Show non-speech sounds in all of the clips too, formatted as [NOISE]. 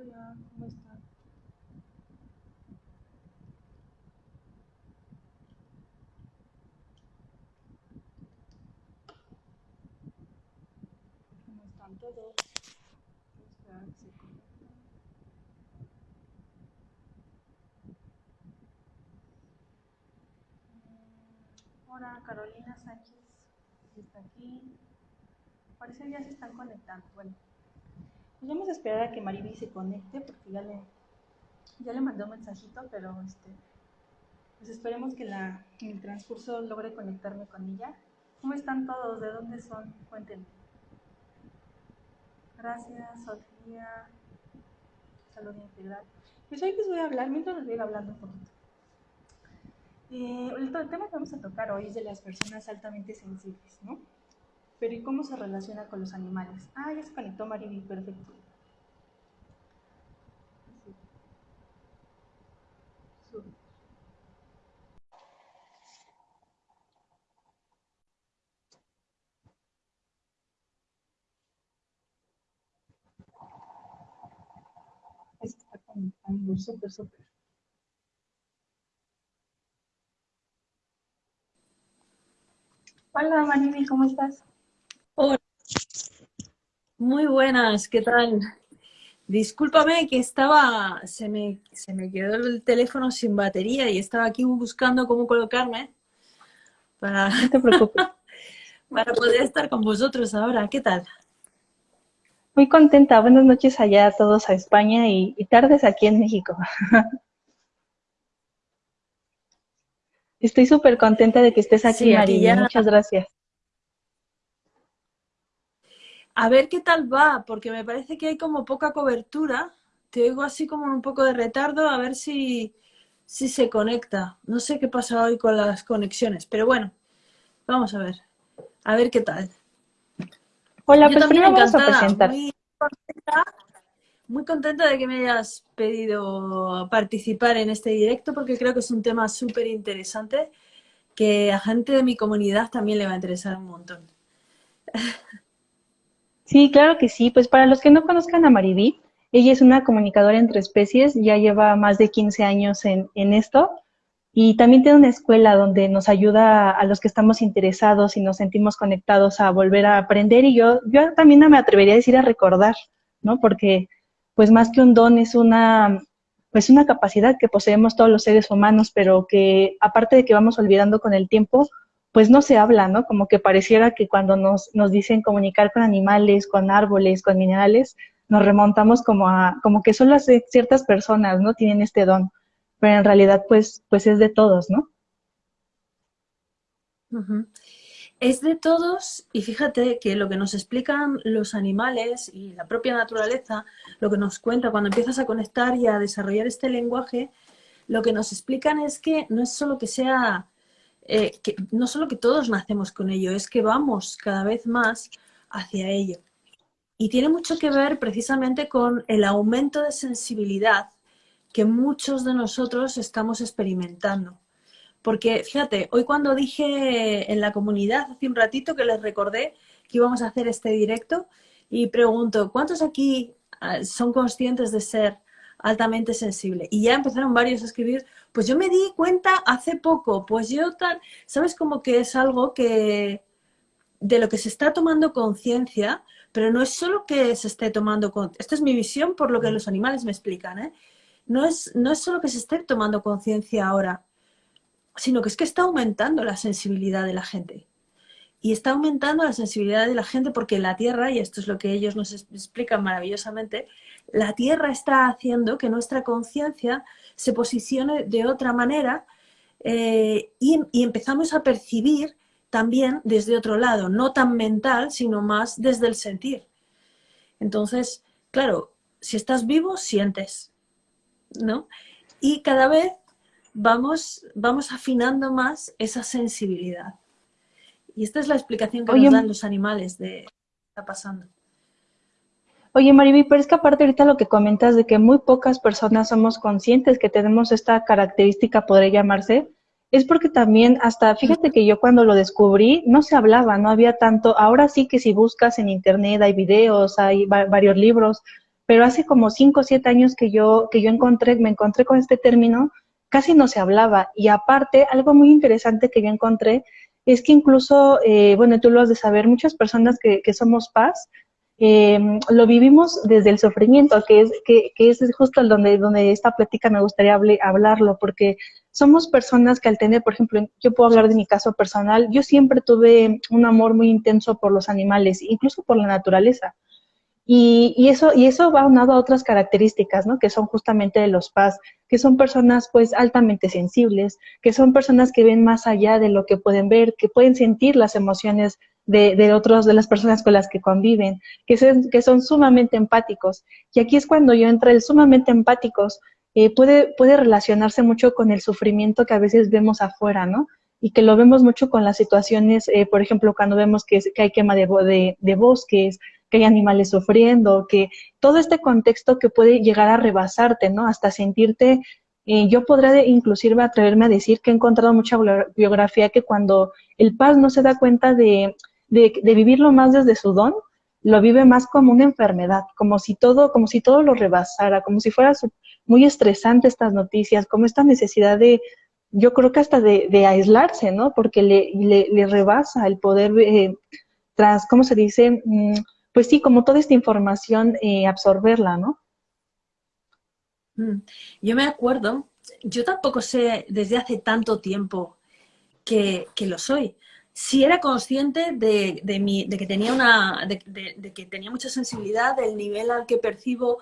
Hola, ¿cómo están? ¿Cómo están todos? Esperar que se. Mm, Hola, Carolina Sánchez. ¿sí ¿Está aquí? Parece que ya se están conectando. Bueno, pues vamos a esperar a que Mariby se conecte porque ya le, ya le mandé un mensajito, pero este, pues esperemos que la, en el transcurso logre conectarme con ella. ¿Cómo están todos? ¿De dónde son? Cuéntenme. Gracias, Sofía. Salud integral. Pues hoy les voy a hablar, mientras les voy a ir hablando un poquito. Eh, el, tema que vamos a tocar hoy es de las personas altamente sensibles, ¿no? Pero ¿y cómo se relaciona con los animales? Ah, ya se conectó Mariby, perfecto. Se está conectando, súper, súper. Hola Mariby, ¿cómo estás? Muy buenas, ¿qué tal? Discúlpame que estaba, se me, se me quedó el teléfono sin batería y estaba aquí buscando cómo colocarme para, No te preocupes. [LAUGHS] para poder estar con vosotros ahora. ¿Qué tal? Muy contenta. Buenas noches allá a todos a España y, y tardes aquí en México. [LAUGHS] Estoy súper contenta de que estés aquí, Sí, ya. Muchas gracias. A ver qué tal va, porque me parece que hay como poca cobertura. Te oigo así como un poco de retardo, a ver si, si se conecta. No sé qué pasa hoy con las conexiones, pero bueno, vamos a ver. A ver qué tal. Hola, Yo pues también a encantada, presentar. muy contenta, muy contenta de que me hayas pedido participar en este directo porque creo que es un tema súper interesante que a gente de mi comunidad también le va a interesar un montón. [LAUGHS] Sí, claro que sí. Pues para los que no conozcan a Mariby, ella es una comunicadora entre especies, ya lleva más de 15 años en, en esto y también tiene una escuela donde nos ayuda a los que estamos interesados y nos sentimos conectados a volver a aprender y yo, yo también me atrevería a decir a recordar, ¿no? Porque pues más que un don es una, pues una capacidad que poseemos todos los seres humanos, pero que aparte de que vamos olvidando con el tiempo, pues no se habla, ¿no? Como que pareciera que cuando nos, nos dicen comunicar con animales, con árboles, con minerales, nos remontamos como a, como que solo ciertas personas, ¿no? Tienen este don, pero en realidad, pues, pues es de todos, ¿no? Es de todos y fíjate que lo que nos explican los animales y la propia naturaleza, lo que nos cuenta cuando empiezas a conectar y a desarrollar este lenguaje, lo que nos explican es que no es solo que sea, eh, no solo que todos nacemos con ello, es que vamos cada vez más hacia ello. Y tiene mucho que ver precisamente con el aumento de sensibilidad que muchos de nosotros estamos experimentando. Porque fíjate, hoy cuando dije en la comunidad hace un ratito que les recordé que íbamos a hacer este directo y pregunto, ¿cuántos aquí ah, son conscientes de ser altamente sensible? Y ya empezaron varios a escribir, pues yo me di cuenta hace poco, pues yo tal, ¿sabes? Como que es algo que de lo que se está tomando conciencia, pero no es solo que se esté tomando conciencia, esta es mi visión por lo que los animales me explican, ¿eh? No es, no es solo que se esté tomando conciencia ahora, sino que es que está aumentando la sensibilidad de la gente. Y está aumentando la sensibilidad de la gente porque la Tierra, y esto es lo que ellos nos explican maravillosamente, la Tierra está haciendo que nuestra conciencia se posicione de otra manera eh, y, y empezamos a percibir también desde otro lado, no tan mental, sino más desde el sentir. Entonces, claro, si estás vivo, sientes, ¿no? Y cada vez vamos, vamos afinando más esa sensibilidad. Y esta es la explicación que Oye, nos dan los animales de qué está pasando. Oye, Mariby, pero es que aparte ahorita lo que comentas de que muy pocas personas somos conscientes que tenemos esta característica, podría llamarse, es porque también hasta, fíjate que yo cuando lo descubrí no se hablaba, no había tanto, ahora sí que si buscas en internet hay videos, hay va- varios libros, pero hace como cinco o siete años que yo, que yo encontré, me encontré con este término, casi no se hablaba. Y aparte, algo muy interesante que yo encontré es que incluso, eh, bueno, tú lo has de saber, muchas personas que, que somos paz, eh, lo vivimos desde el sufrimiento, que es, que, que es justo donde, donde esta plática me gustaría hablarlo, porque somos personas que al tener, por ejemplo, yo puedo hablar de mi caso personal, yo siempre tuve un amor muy intenso por los animales, incluso por la naturaleza. Y, y, eso, y eso va unado a otras características, ¿no? Que son justamente de los paz, que son personas pues altamente sensibles, que son personas que ven más allá de lo que pueden ver, que pueden sentir las emociones de, de otros, de las personas con las que conviven, que son, que son sumamente empáticos. Y aquí es cuando yo entro el sumamente empáticos, eh, puede, puede relacionarse mucho con el sufrimiento que a veces vemos afuera, ¿no? Y que lo vemos mucho con las situaciones, eh, por ejemplo, cuando vemos que, que hay quema de, de, de bosques, que hay animales sufriendo, que todo este contexto que puede llegar a rebasarte, ¿no? Hasta sentirte, eh, yo podría inclusive atreverme a decir que he encontrado mucha biografía que cuando el paz no se da cuenta de, de, de, vivirlo más desde su don, lo vive más como una enfermedad, como si todo, como si todo lo rebasara, como si fuera muy estresante estas noticias, como esta necesidad de, yo creo que hasta de, de aislarse, ¿no? Porque le, le, rebasa el poder, eh, tras, ¿cómo se dice? Mm, pues sí, como toda esta información, eh, absorberla, ¿no? Mm. Yo me acuerdo, yo tampoco sé desde hace tanto tiempo que, que lo soy. Sí era consciente de, de, mi, de que tenía una, de, de, que tenía mucha sensibilidad, del nivel al que percibo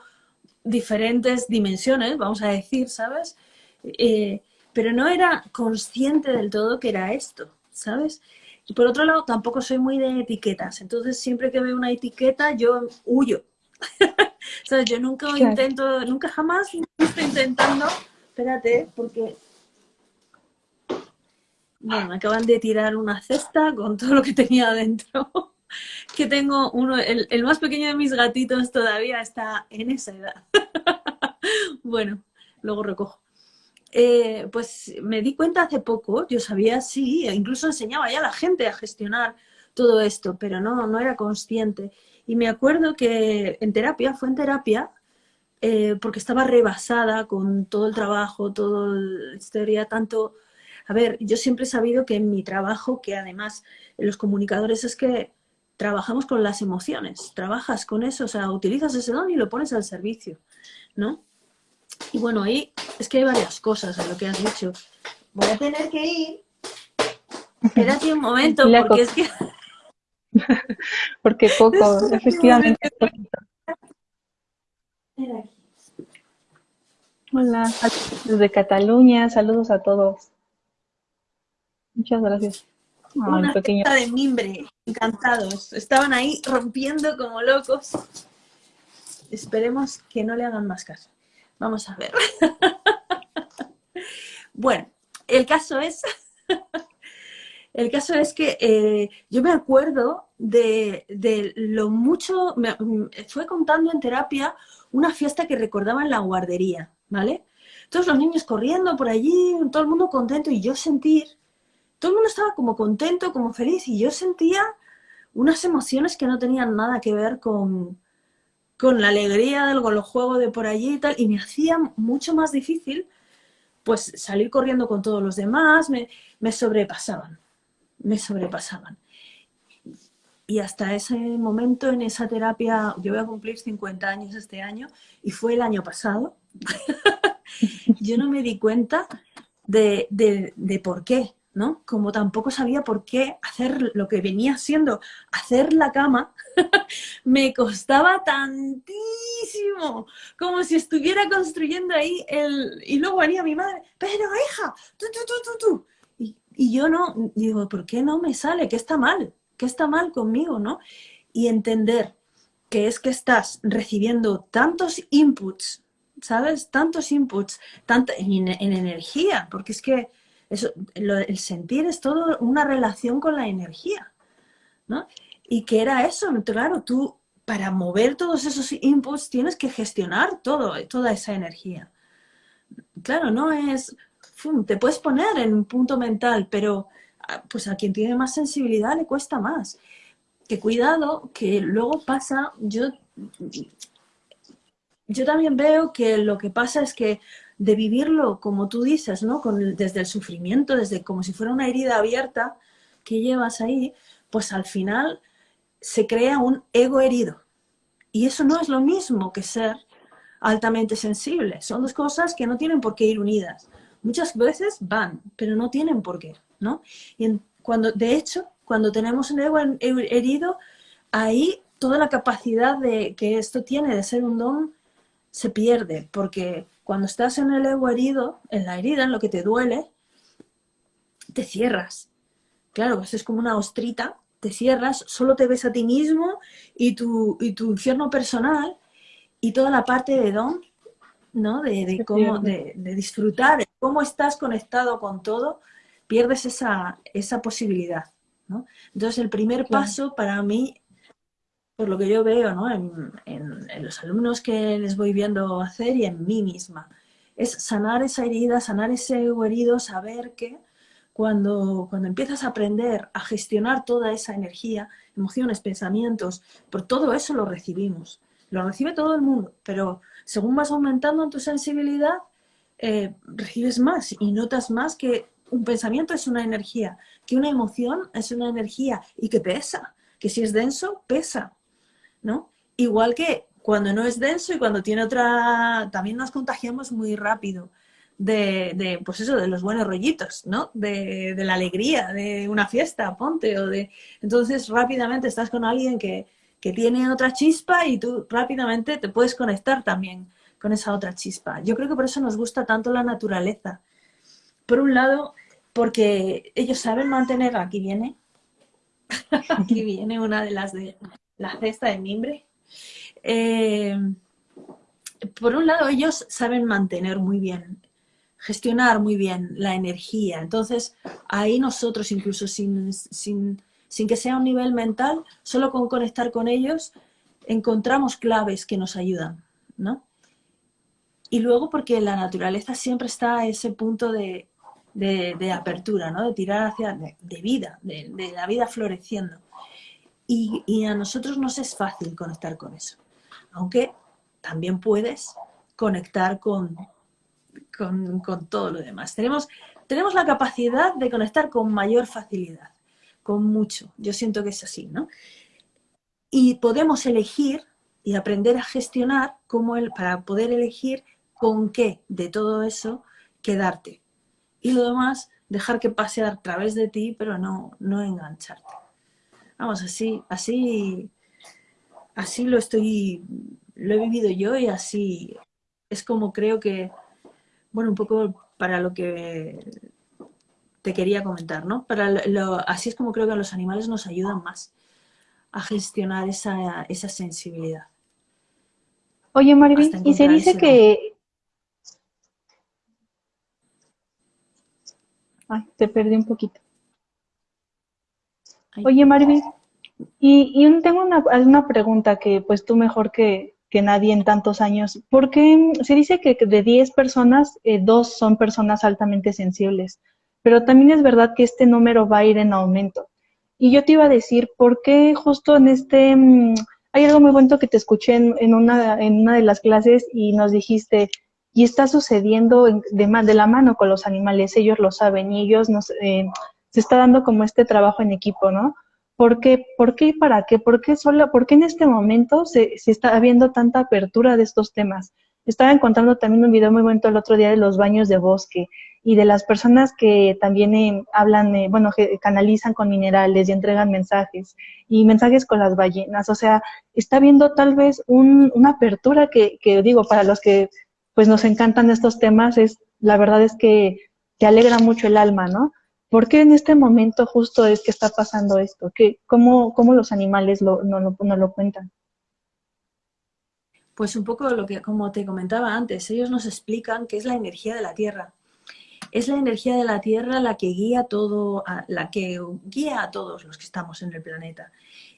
diferentes dimensiones, vamos a decir, ¿sabes? Eh, pero no era consciente del todo que era esto, ¿sabes? Y por otro lado, tampoco soy muy de etiquetas. Entonces, siempre que veo una etiqueta, yo huyo. [LAUGHS] sea, Yo nunca intento, nunca jamás estoy intentando... Espérate, porque... Bueno, acaban de tirar una cesta con todo lo que tenía adentro. [LAUGHS] que tengo uno, el, el más pequeño de mis gatitos todavía está en esa edad. [LAUGHS] bueno, luego recojo. Eh, pues me di cuenta hace poco, yo sabía, sí, incluso enseñaba ya a la gente a gestionar todo esto, pero no, no era consciente. Y me acuerdo que en terapia, fue en terapia, eh, porque estaba rebasada con todo el trabajo, toda la historia, tanto... A ver, yo siempre he sabido que en mi trabajo, que además los comunicadores es que trabajamos con las emociones, trabajas con eso, o sea, utilizas ese don y lo pones al servicio, ¿no? Y bueno, ahí es que hay varias cosas en lo que has dicho. Voy a tener que ir. Espérate un momento, [LAUGHS] porque es que... [LAUGHS] porque Coco, efectivamente. Hola, desde Cataluña, saludos a todos. Muchas gracias. Una pequeño. de mimbre, encantados. Estaban ahí rompiendo como locos. Esperemos que no le hagan más caso. Vamos a ver. [LAUGHS] bueno, el caso es... [LAUGHS] el caso es que eh, yo me acuerdo de, de, lo mucho... Me, fue contando en terapia una fiesta que recordaba en la guardería, ¿vale? Todos los niños corriendo por allí, todo el mundo contento y yo sentir... Todo el mundo estaba como contento, como feliz y yo sentía unas emociones que no tenían nada que ver con, con la alegría del juego de por allí y tal, y me hacía mucho más difícil pues salir corriendo con todos los demás, me, me sobrepasaban, me sobrepasaban. Y hasta ese momento en esa terapia, yo voy a cumplir 50 años este año, y fue el año pasado, [LAUGHS] yo no me di cuenta de, de por qué. ¿No? Como tampoco sabía por qué hacer lo que venía siendo hacer la cama, [LAUGHS] me costaba tantísimo, como si estuviera construyendo ahí el... Y luego venía mi madre, pero hija, tú, tú, tú, tú, tú. Y, yo no, digo, ¿por qué no me sale? ¿Qué está mal? ¿Qué está mal conmigo, no? Y entender que es que estás recibiendo tantos inputs, ¿sabes? Tantos inputs, tanto en energía, porque es que el sentir es todo una relación con la energía, ¿no? Y que era eso, claro, tú para mover todos esos inputs tienes que gestionar todo, toda esa energía. Claro, no es, te puedes poner en un punto mental, pero ah, pues a quien tiene más sensibilidad le cuesta más. Que cuidado, que luego pasa, yo yo también veo que lo que pasa es que de vivirlo, como tú dices, ¿no? Con desde el sufrimiento, desde como si fuera una herida abierta que llevas ahí, pues al final se crea un ego herido. Y eso no es lo mismo que ser altamente sensible. Son dos cosas que no tienen por qué ir unidas. Muchas veces van, pero no tienen por qué, ¿no? Y cuando, de hecho, cuando tenemos un ego herido, ahí toda la capacidad de, que esto tiene de ser un don se pierde, porque cuando estás en el ego herido, en la herida, en lo que te duele, te cierras. Claro, pues es como una ostrita, te cierras, solo te ves a ti mismo y tu, y tu infierno personal y toda la parte de don, ¿no? De, cómo, de, disfrutar, de cómo estás conectado con todo, pierdes esa, esa posibilidad, ¿no? Entonces el primer paso para mí por lo que yo veo ¿no? en, los alumnos que les voy viendo hacer y en mí misma. Es sanar esa herida, sanar ese herido, saber que cuando, cuando empiezas a aprender a gestionar toda esa energía, emociones, pensamientos, por todo eso lo recibimos. Lo recibe todo el mundo, pero según vas aumentando en tu sensibilidad, eh, recibes más y notas más que un pensamiento es una energía, que una emoción es una energía y que pesa, que si es denso, pesa. ¿No? Igual que cuando no es denso y cuando tiene otra, también nos contagiamos muy rápido de, pues eso, de los buenos rollitos, ¿no? De, la alegría, de una fiesta, ponte, o de... Entonces rápidamente estás con alguien que, que tiene otra chispa y tú rápidamente te puedes conectar también con esa otra chispa. Yo creo que por eso nos gusta tanto la naturaleza. Por un lado, porque ellos saben mantener, aquí viene, [LAUGHS] aquí viene una de las de la cesta de mimbre. Eh, por un lado, ellos saben mantener muy bien, gestionar muy bien la energía. Entonces, ahí nosotros, incluso sin, sin, sin que sea un nivel mental, solo con conectar con ellos, encontramos claves que nos ayudan, ¿no? Y luego porque la naturaleza siempre está a ese punto de, de, apertura, ¿no? De tirar hacia, de, vida, de, la vida floreciendo. Y, a nosotros nos es fácil conectar con eso. Aunque también puedes conectar con, con, todo lo demás. Tenemos, tenemos la capacidad de conectar con mayor facilidad, con mucho. Yo siento que es así, ¿no? Y podemos elegir y aprender a gestionar cómo el, para poder elegir con qué de todo eso quedarte. Y lo demás, dejar que pase a través de ti, pero no, no engancharte. Vamos, así, así, así lo estoy, lo he vivido yo y así es como creo que, bueno, un poco para lo que te quería comentar, ¿no? Para lo, así es como creo que los animales nos ayudan más a gestionar esa, esa sensibilidad. Oye, Marvin, y se dice que... Ay, te perdí un poquito. Oye, Marvin, y, tengo una, pregunta que pues tú mejor que, nadie en tantos años. ¿Por qué se dice que de 10 personas, eh, dos son personas altamente sensibles? Pero también es verdad que este número va a ir en aumento. Y yo te iba a decir, ¿por qué justo en este... Mm, hay algo muy bueno que te escuché en, una, en una de las clases y nos dijiste, y está sucediendo de, de la mano con los animales, ellos lo saben y ellos nos... Eh, se está dando como este trabajo en equipo, ¿no? ¿Por qué, ¿Por qué y para qué? ¿Por qué, solo, por qué en este momento se, está habiendo tanta apertura de estos temas? Estaba encontrando también un video muy bueno el otro día de los baños de bosque y de las personas que también eh, hablan, eh, bueno, canalizan con minerales y entregan mensajes y mensajes con las ballenas. O sea, está viendo tal vez una apertura que, que, digo, para los que pues nos encantan estos temas, es la verdad es que te alegra mucho el alma, ¿no? ¿Por qué en este momento justo es que está pasando esto? ¿Qué, cómo, cómo, los animales lo, no, lo cuentan? Pues un poco lo que, como te comentaba antes, ellos nos explican que es la energía de la Tierra. Es la energía de la Tierra la que guía todo, la que guía a todos los que estamos en el planeta.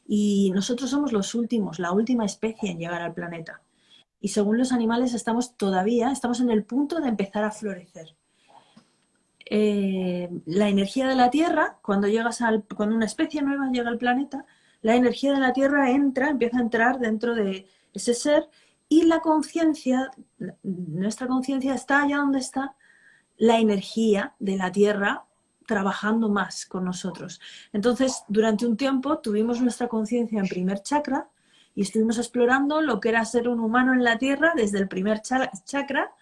Y nosotros somos los últimos, la última especie en llegar al planeta. Y según los animales estamos todavía, estamos en el punto de empezar a florecer. Eh, la energía de la Tierra, cuando, llegas al, cuando una especie nueva llega al planeta, la energía de la Tierra entra, empieza a entrar dentro de ese ser Y la conciencia, nuestra conciencia está allá donde está la energía de la Tierra trabajando más con nosotros. Entonces, durante un tiempo tuvimos nuestra conciencia en primer chakra y estuvimos explorando lo que era ser un humano en la Tierra desde el primer chakra,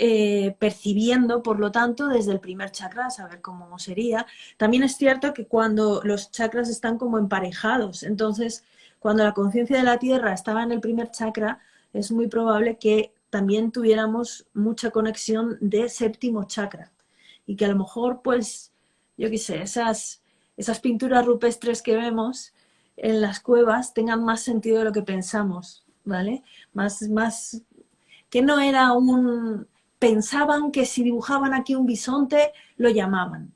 eh, percibiendo, por lo tanto, desde el primer chakra, saber cómo sería. También es cierto que cuando los chakras están como emparejados, entonces cuando la conciencia de la Tierra estaba en el primer chakra, es muy probable que también tuviéramos mucha conexión de séptimo chakra. Y que a lo mejor, pues, yo qué sé, esas, esas pinturas rupestres que vemos en las cuevas tengan más sentido de lo que pensamos, ¿vale? Más, más, que no era un... Pensaban que si dibujaban aquí un bisonte, lo llamaban.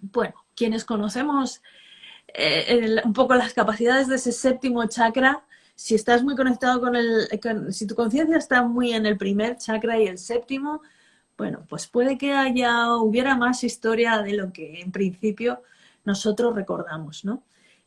Bueno, quienes conocemos eh, un poco las capacidades de ese séptimo chakra, si estás muy conectado con el, si tu conciencia está muy en el primer chakra y el séptimo, bueno, pues puede que haya, hubiera más historia de lo que en principio nosotros recordamos, ¿no?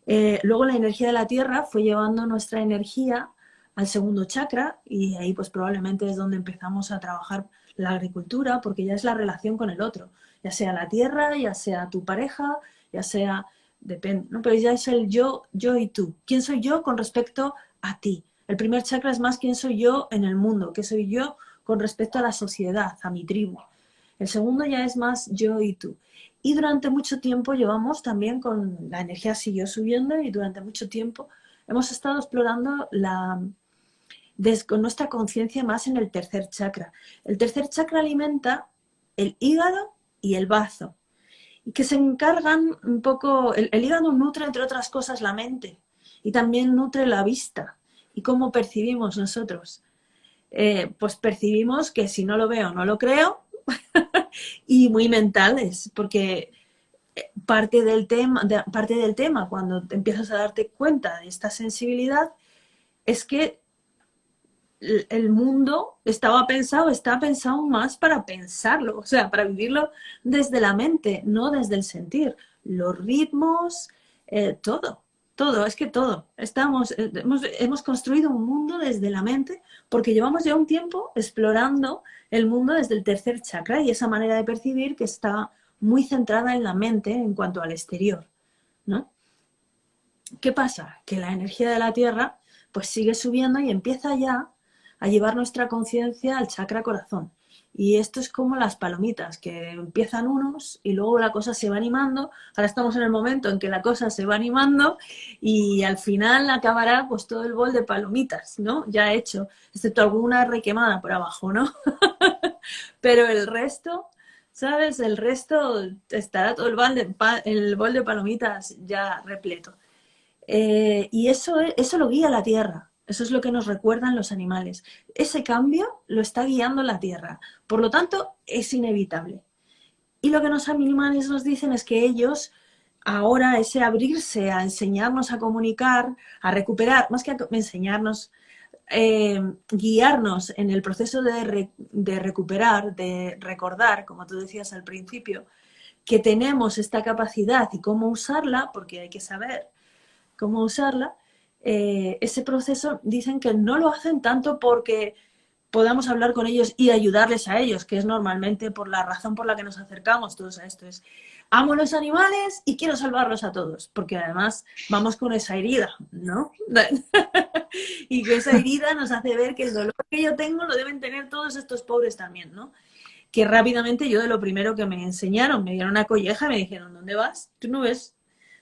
Eh, luego la energía de la Tierra fue llevando nuestra energía al segundo chakra y ahí pues probablemente es donde empezamos a trabajar la agricultura porque ya es la relación con el otro, ya sea la Tierra, ya sea tu pareja, ya sea depende, ¿no? Pero ya es el yo, yo y tú. ¿Quién soy yo con respecto a ti? El primer chakra es más quién soy yo en el mundo, qué soy yo con respecto a la sociedad, a mi tribu. El segundo ya es más yo y tú. Y durante mucho tiempo llevamos también con la energía siguió subiendo y durante mucho tiempo hemos estado explorando la, con nuestra conciencia más en el tercer chakra. El tercer chakra alimenta el hígado y el bazo y que se encargan un poco, el, hígado nutre entre otras cosas la mente y también nutre la vista y cómo percibimos nosotros. Eh, pues percibimos que si no lo veo no lo creo [LAUGHS] y muy mentales porque eh, parte del tema parte del tema cuando empiezas a darte cuenta de esta sensibilidad es que el mundo estaba pensado, está pensado más para pensarlo, o sea, para vivirlo desde la mente, no desde el sentir. Los ritmos, eh, todo, todo, es que todo. Estamos, eh, hemos, construido un mundo desde la mente porque llevamos ya un tiempo explorando el mundo desde el tercer chakra y esa manera de percibir que está muy centrada en la mente en cuanto al exterior, ¿no? ¿Qué pasa? Que la energía de la Tierra pues sigue subiendo y empieza ya a llevar nuestra conciencia al chakra corazón. Y esto es como las palomitas, que empiezan unos y luego la cosa se va animando. Ahora estamos en el momento en que la cosa se va animando y al final acabará pues todo el bol de palomitas, ¿no? Ya hecho, excepto alguna requemada por abajo, ¿no? [LAUGHS] Pero el resto, ¿sabes? El resto estará todo el bol de, el bol de palomitas ya repleto. Eh, y eso, eso lo guía la tierra. Eso es lo que nos recuerdan los animales. Ese cambio lo está guiando la Tierra. Por lo tanto, es inevitable. Y lo que los animales nos dicen es que ellos, ahora ese abrirse a enseñarnos a comunicar, a recuperar, más que a enseñarnos, eh, guiarnos en el proceso de, de recuperar, de recordar, como tú decías al principio, que tenemos esta capacidad y cómo usarla, porque hay que saber cómo usarla, eh, ese proceso dicen que no lo hacen tanto porque podamos hablar con ellos y ayudarles a ellos, que es normalmente por la razón por la que nos acercamos todos a esto. Es, amo los animales y quiero salvarlos a todos, porque además vamos con esa herida, ¿no? [LAUGHS] y que esa herida nos hace ver que el dolor que yo tengo lo deben tener todos estos pobres también, ¿no? Que rápidamente yo de lo primero que me enseñaron, me dieron una colleja me dijeron, ¿dónde vas? Tú no ves,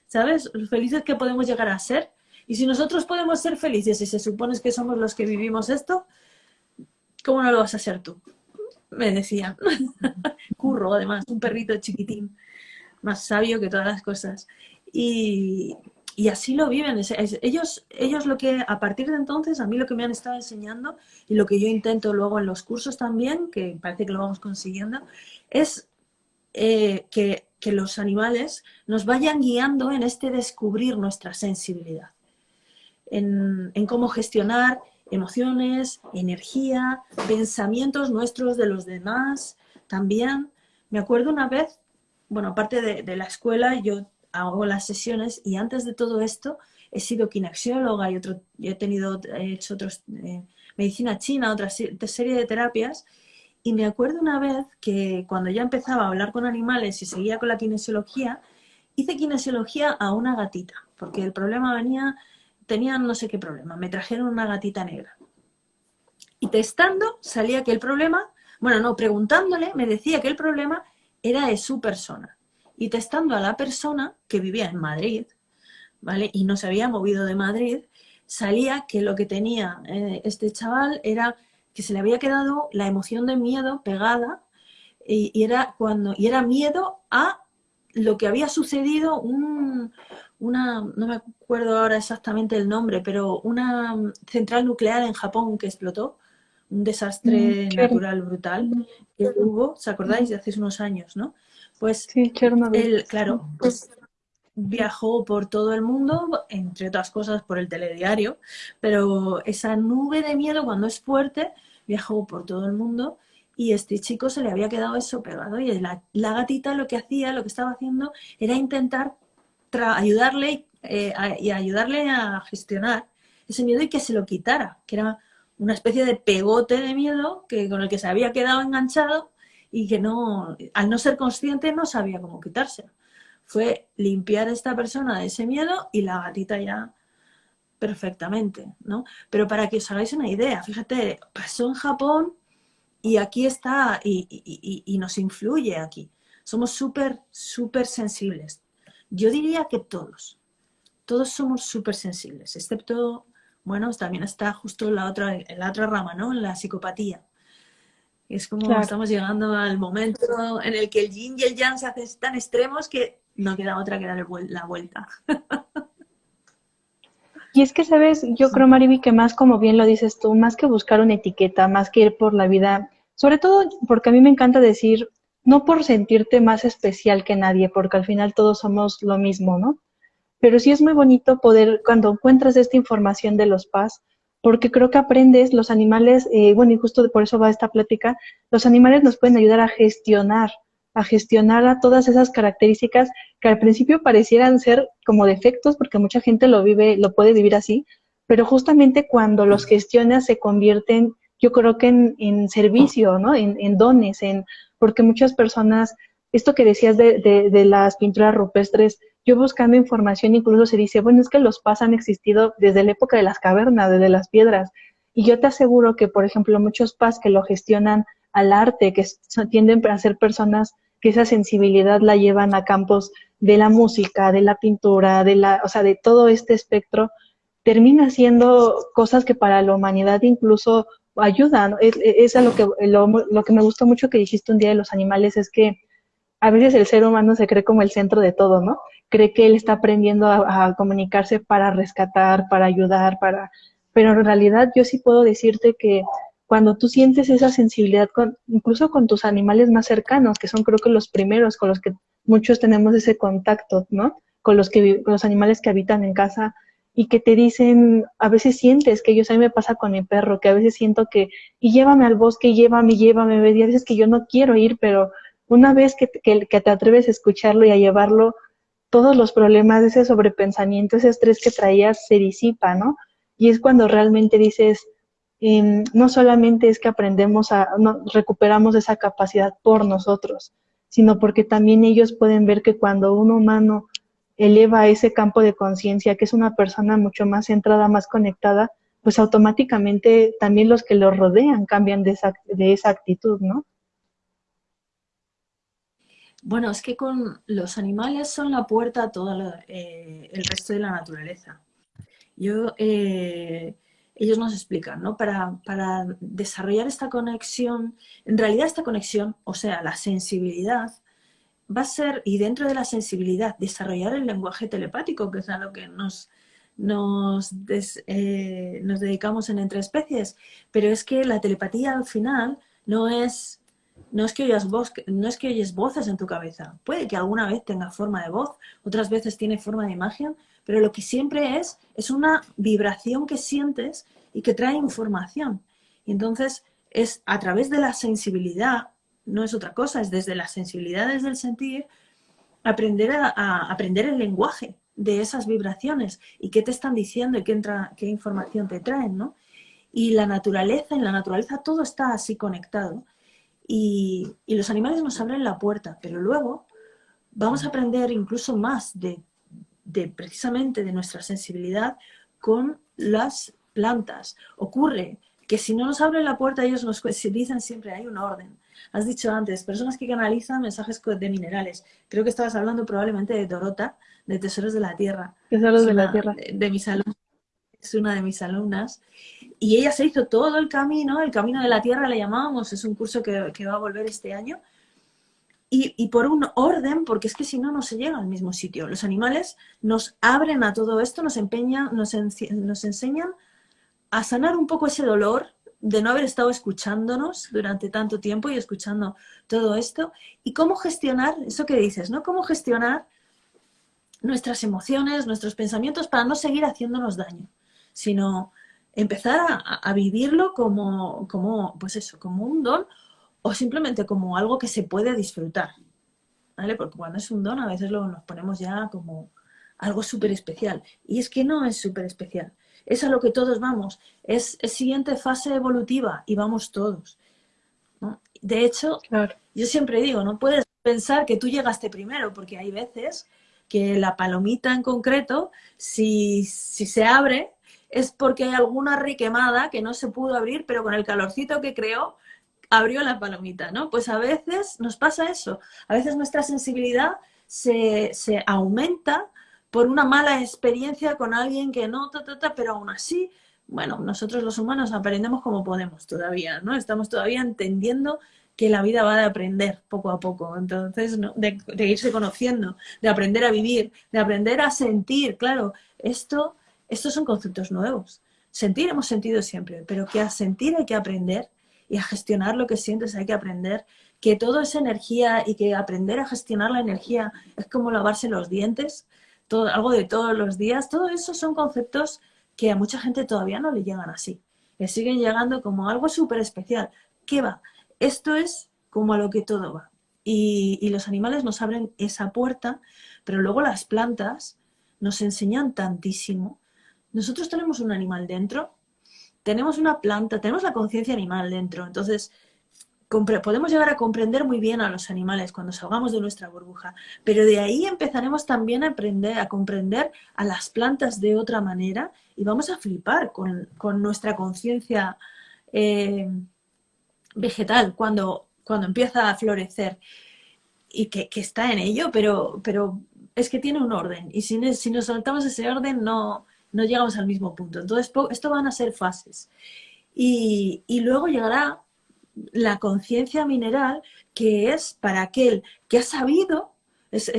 ¿sabes? Los felices que podemos llegar a ser y si nosotros podemos ser felices y se supone que somos los que vivimos esto, ¿cómo no lo vas a ser tú? Me decía. [LAUGHS] Curro, además, un perrito chiquitín, más sabio que todas las cosas. Y, así lo viven. Ellos, ellos lo que, a partir de entonces, a mí lo que me han estado enseñando y lo que yo intento luego en los cursos también, que parece que lo vamos consiguiendo, es eh, que, que los animales nos vayan guiando en este descubrir nuestra sensibilidad en, cómo gestionar emociones, energía, pensamientos nuestros de los demás. También me acuerdo una vez, bueno, aparte de, la escuela, yo hago las sesiones y antes de todo esto he sido kinesióloga y otro, he tenido, he hecho otros, eh, medicina china, otra serie de terapias, y me acuerdo una vez que cuando ya empezaba a hablar con animales y seguía con la kinesiología, hice kinesiología a una gatita, porque el problema venía, tenían no sé qué problema, me trajeron una gatita negra. Y testando salía que el problema, bueno, no, preguntándole, me decía que el problema era de su persona. Y testando a la persona que vivía en Madrid, ¿vale? Y no se había movido de Madrid, salía que lo que tenía eh, este chaval era que se le había quedado la emoción de miedo pegada y, era, cuando, y era miedo a lo que había sucedido, un, una, no me acuerdo ahora exactamente el nombre, pero una central nuclear en Japón que explotó, un desastre mm, natural brutal que hubo, ¿os acordáis? De hace unos años, ¿no? Pues sí, él, claro, pues viajó por todo el mundo, entre otras cosas por el telediario, pero esa nube de miedo cuando es fuerte viajó por todo el mundo y este chico se le había quedado eso pegado y la, gatita lo que hacía, lo que estaba haciendo era intentar ayudarle eh, y ayudarle a gestionar ese miedo y que se lo quitara, que era una especie de pegote de miedo que, con el que se había quedado enganchado y que no, al no ser consciente no sabía cómo quitárselo. Fue limpiar a esta persona de ese miedo y la gatita ya perfectamente, ¿no? Pero para que os hagáis una idea, fíjate, pasó en Japón y aquí está y, nos influye aquí. Somos súper, súper sensibles. Yo diría que todos, todos somos súper sensibles, excepto, bueno, también está justo la otra, en la otra rama, ¿no? La psicopatía. Es como estamos llegando al momento en el que el yin y el yang se hacen tan extremos que no queda otra que dar la vuelta. Y es que, sabes, yo creo, Mariby, que más como bien lo dices tú, más que buscar una etiqueta, más que ir por la vida, sobre todo porque a mí me encanta decir, no por sentirte más especial que nadie, porque al final todos somos lo mismo, ¿no? Pero sí es muy bonito poder, cuando encuentras esta información de los PAS, porque creo que aprendes, los animales, eh, bueno, y justo por eso va esta plática, los animales nos pueden ayudar a gestionar a gestionar a todas esas características que al principio parecieran ser como defectos, porque mucha gente lo vive, lo puede vivir así, pero justamente cuando los gestionas se convierten, yo creo que en, servicio, ¿no? En, dones, en, porque muchas personas, esto que decías de, de, las pinturas rupestres, yo buscando información incluso se dice, bueno, es que los pas han existido desde la época de las cavernas, desde las piedras, y yo te aseguro que, por ejemplo, muchos pas que lo gestionan al arte, que tienden a ser personas que esa sensibilidad la llevan a campos de la música, de la pintura, de la, o sea, de todo este espectro, termina siendo cosas que para la humanidad incluso ayudan. Es, es lo que, lo, que me gustó mucho que dijiste un día de los animales, es que a veces el ser humano se cree como el centro de todo, ¿no? Cree que él está aprendiendo a, a comunicarse para rescatar, para ayudar, para... Pero en realidad yo sí puedo decirte que cuando tú sientes esa sensibilidad, incluso con tus animales más cercanos, que son creo que los primeros con los que muchos tenemos ese contacto, ¿no? Con los, que, con los animales que habitan en casa y que te dicen, a veces sientes que ellos, a mí me pasa con mi perro, que a veces siento que, y llévame al bosque, llévame, llévame, y a veces que yo no quiero ir, pero una vez que, que, que te atreves a escucharlo y a llevarlo, todos los problemas, ese sobrepensamiento, ese estrés que traías se disipa, ¿no? Y es cuando realmente dices, no solamente es que aprendemos a, no, recuperamos esa capacidad por nosotros, sino porque también ellos pueden ver que cuando un humano eleva ese campo de conciencia, que es una persona mucho más centrada, más conectada, pues automáticamente también los que lo rodean cambian de esa, de esa actitud, ¿no? Bueno, es que con los animales son la puerta a todo eh, el resto de la naturaleza. Yo eh, ellos nos explican, ¿no? Para, para desarrollar esta conexión, en realidad esta conexión, o sea, la sensibilidad, va a ser, y dentro de la sensibilidad, desarrollar el lenguaje telepático, que es a lo que nos, nos, eh, nos dedicamos en Entre Especies, pero es que la telepatía al final no es, no es, que oyas voz, no es que oyes voces en tu cabeza. Puede que alguna vez tenga forma de voz, otras veces tiene forma de imagen, pero lo que siempre es, es una vibración que sientes y que trae información. Y entonces es a través de la sensibilidad, no es otra cosa, es desde la sensibilidad, desde el sentir, aprender a, aprender el lenguaje, de esas vibraciones y qué te están diciendo y qué información te traen, ¿no? Y la naturaleza, en la naturaleza todo está así conectado y, los animales nos abren la puerta, pero luego vamos a aprender incluso más de, de precisamente de nuestra sensibilidad con las plantas. Ocurre que si no nos abren la puerta, ellos nos dicen siempre, hay un orden. Has dicho antes, personas que canalizan mensajes de minerales. Creo que estabas hablando probablemente de Dorota, de Tesoros de la Tierra. Tesoros de la Tierra. De mis alumnos. Es una de mis alumnas. Y ella se hizo todo el camino, el camino de la Tierra le llamábamos, es un curso que, va a volver este año. Y, por un orden, porque es que si no, no se llega al mismo sitio. Los animales nos abren a todo esto, nos, empeñan, nos, nos enseñan a sanar un poco ese dolor de no haber estado escuchándonos durante tanto tiempo y escuchando todo esto. Y cómo gestionar, eso que dices, ¿no? Cómo gestionar nuestras emociones, nuestros pensamientos para no seguir haciéndonos daño, sino empezar a, vivirlo como, como, pues eso, como un don o simplemente como algo que se puede disfrutar. ¿Vale? Porque cuando es un don a veces lo, nos ponemos ya como algo súper especial. Y es que no es súper especial. Es a lo que todos vamos. Es, siguiente fase evolutiva y vamos todos. De hecho, yo siempre digo, no puedes pensar que tú llegaste primero, porque hay veces que la palomita en concreto, si, si se abre, es porque hay alguna requemada que no se pudo abrir, pero con el calorcito que creó, abrió la palomita, ¿no? Pues a veces nos pasa eso. A veces nuestra sensibilidad se, se aumenta por una mala experiencia con alguien que no, ta, pero aún así, bueno, nosotros los humanos aprendemos como podemos todavía, ¿no? Estamos todavía entendiendo que la vida va de aprender poco a poco, entonces, de, irse conociendo, de aprender a vivir, de aprender a sentir, claro, esto, estos son conceptos nuevos. Sentir hemos sentido siempre, pero que a sentir hay que aprender y a gestionar lo que sientes hay que aprender, que todo es energía y que aprender a gestionar la energía es como lavarse los dientes, algo de todos los días, todo eso son conceptos que a mucha gente todavía no le llegan así. Le siguen llegando como algo súper especial. ¿Qué va? Esto es como a lo que todo va. Y, los animales nos abren esa puerta, pero luego las plantas nos enseñan tantísimo. Nosotros tenemos un animal dentro, tenemos una planta, tenemos la conciencia animal dentro. Entonces, podemos llegar a comprender muy bien a los animales cuando salgamos de nuestra burbuja, pero de ahí empezaremos también a aprender, a comprender a las plantas de otra manera y vamos a flipar con, nuestra conciencia eh, vegetal cuando, cuando empieza a florecer y que, está en ello, pero, pero es que tiene un orden y si, si nos saltamos ese orden no, no llegamos al mismo punto. Entonces, esto van a ser fases. Y, y luego llegará la conciencia mineral, que es para aquel que ha sabido, es,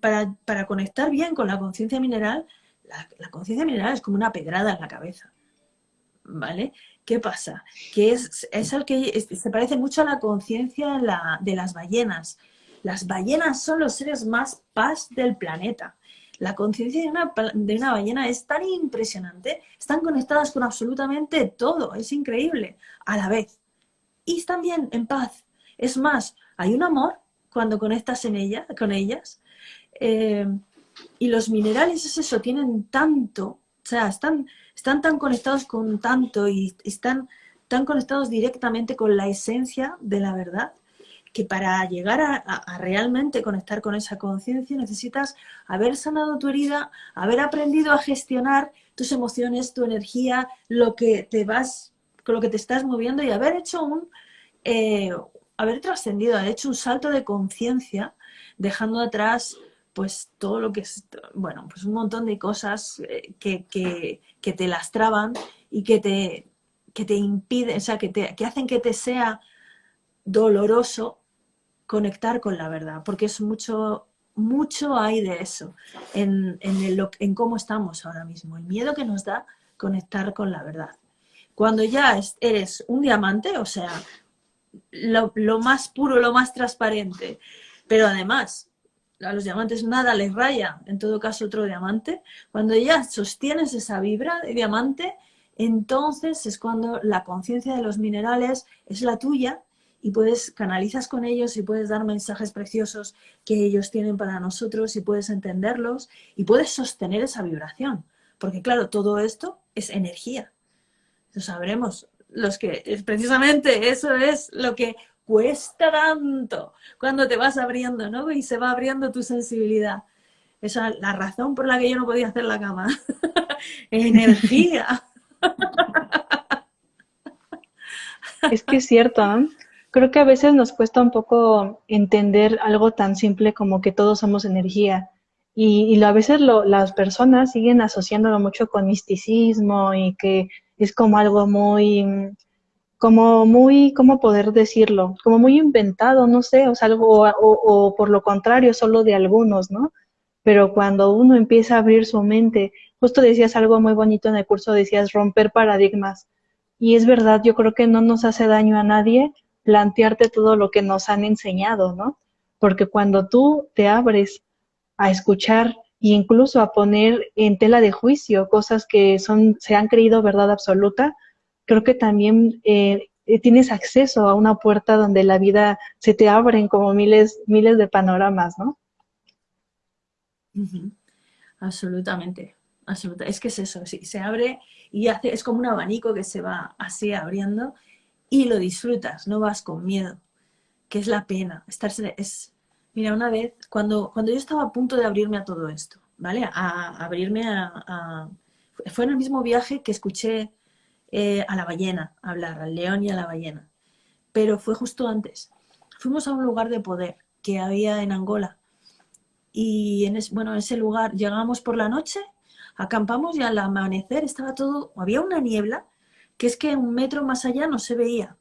para, para, conectar bien con la conciencia mineral, la, conciencia mineral es como una pedrada en la cabeza. ¿Vale? ¿Qué pasa? Que es, es el que se parece mucho a la conciencia de las ballenas. Las ballenas son los seres más paz del planeta. La conciencia de una, de una ballena es tan impresionante, están conectadas con absolutamente todo, es increíble, a la vez y bien, en paz. Es más, hay un amor cuando conectas en ella, con ellas. Eh, y los minerales es eso, tienen tanto, o sea, están, están tan conectados con tanto y están tan conectados directamente con la esencia de la verdad, que para llegar a, realmente conectar con esa conciencia necesitas haber sanado tu herida, haber aprendido a gestionar tus emociones, tu energía, lo que te vas con lo que te estás moviendo y haber hecho un, eh, haber trascendido, haber hecho un salto de conciencia, dejando atrás pues todo lo que es, bueno, pues un montón de cosas eh, que, que, te lastraban y que te, que te impiden, o sea, que, te, que hacen que te sea doloroso conectar con la verdad, porque es mucho, mucho hay de eso en, en, en cómo estamos ahora mismo, el miedo que nos da conectar con la verdad. Cuando ya eres un diamante, o sea, lo, más puro, lo más transparente, pero además a los diamantes nada les raya, en todo caso otro diamante, cuando ya sostienes esa vibra de diamante, entonces es cuando la conciencia de los minerales es la tuya y puedes, canalizas con ellos y puedes dar mensajes preciosos que ellos tienen para nosotros y puedes entenderlos y puedes sostener esa vibración. Porque claro, todo esto es energía. Lo sabremos. Los que, precisamente eso es lo que cuesta tanto cuando te vas abriendo, ¿no? Y se va abriendo tu sensibilidad. Esa es la razón por la que yo no podía hacer la cama. [LAUGHS] Energía. Es que es cierto, ¿no? Creo que a veces nos cuesta un poco entender algo tan simple como que todos somos energía. Y, a veces las personas siguen asociándolo mucho con misticismo y que es como algo muy, como muy, ¿cómo poder decirlo? Como muy inventado, no sé, o sea, algo, o, o por lo contrario, solo de algunos, ¿no? Pero cuando uno empieza a abrir su mente, justo decías algo muy bonito en el curso, decías romper paradigmas. Y es verdad, yo creo que no nos hace daño a nadie plantearte todo lo que nos han enseñado, ¿no? Porque cuando tú te abres a escuchar e incluso a poner en tela de juicio cosas que son, se han creído verdad absoluta, creo que también eh, tienes acceso a una puerta donde la vida se te abren como miles, miles de panoramas, ¿no? Absolutamente, absolutamente. Es que es eso, sí, se abre y hace, es como un abanico que se va así abriendo y lo disfrutas, no vas con miedo, que es la pena. Estarse, es, mira, una vez, cuando, cuando yo estaba a punto de abrirme a todo esto, ¿vale? A, abrirme a, Fue en el mismo viaje que escuché eh, a la ballena hablar, al león y a la ballena. Pero fue justo antes. Fuimos a un lugar de poder que había en Angola. Y en bueno, en ese lugar llegamos por la noche, acampamos y al amanecer estaba todo, había una niebla que es que un metro más allá no se veía.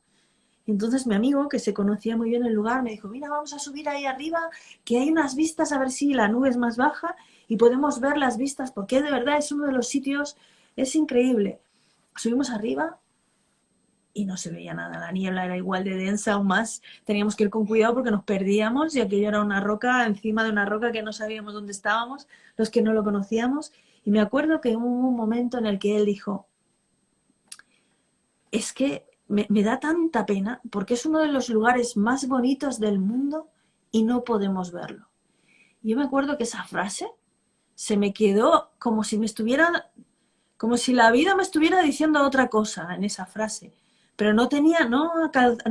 Entonces mi amigo, que se conocía muy bien el lugar, me dijo, mira, vamos a subir ahí arriba, que hay unas vistas, a ver si la nube es más baja y podemos ver las vistas, porque de verdad es uno de los sitios, es increíble. Subimos arriba y no se veía nada, la niebla era igual de densa o más, teníamos que ir con cuidado porque nos perdíamos y aquello era una roca encima de una roca que no sabíamos dónde estábamos, los que no lo conocíamos. Y me acuerdo que hubo un momento en el que él dijo, es que me, da tanta pena porque es uno de los lugares más bonitos del mundo y no podemos verlo. Yo me acuerdo que esa frase se me quedó como si me estuviera, como si la vida me estuviera diciendo otra cosa en esa frase, pero no tenía, no,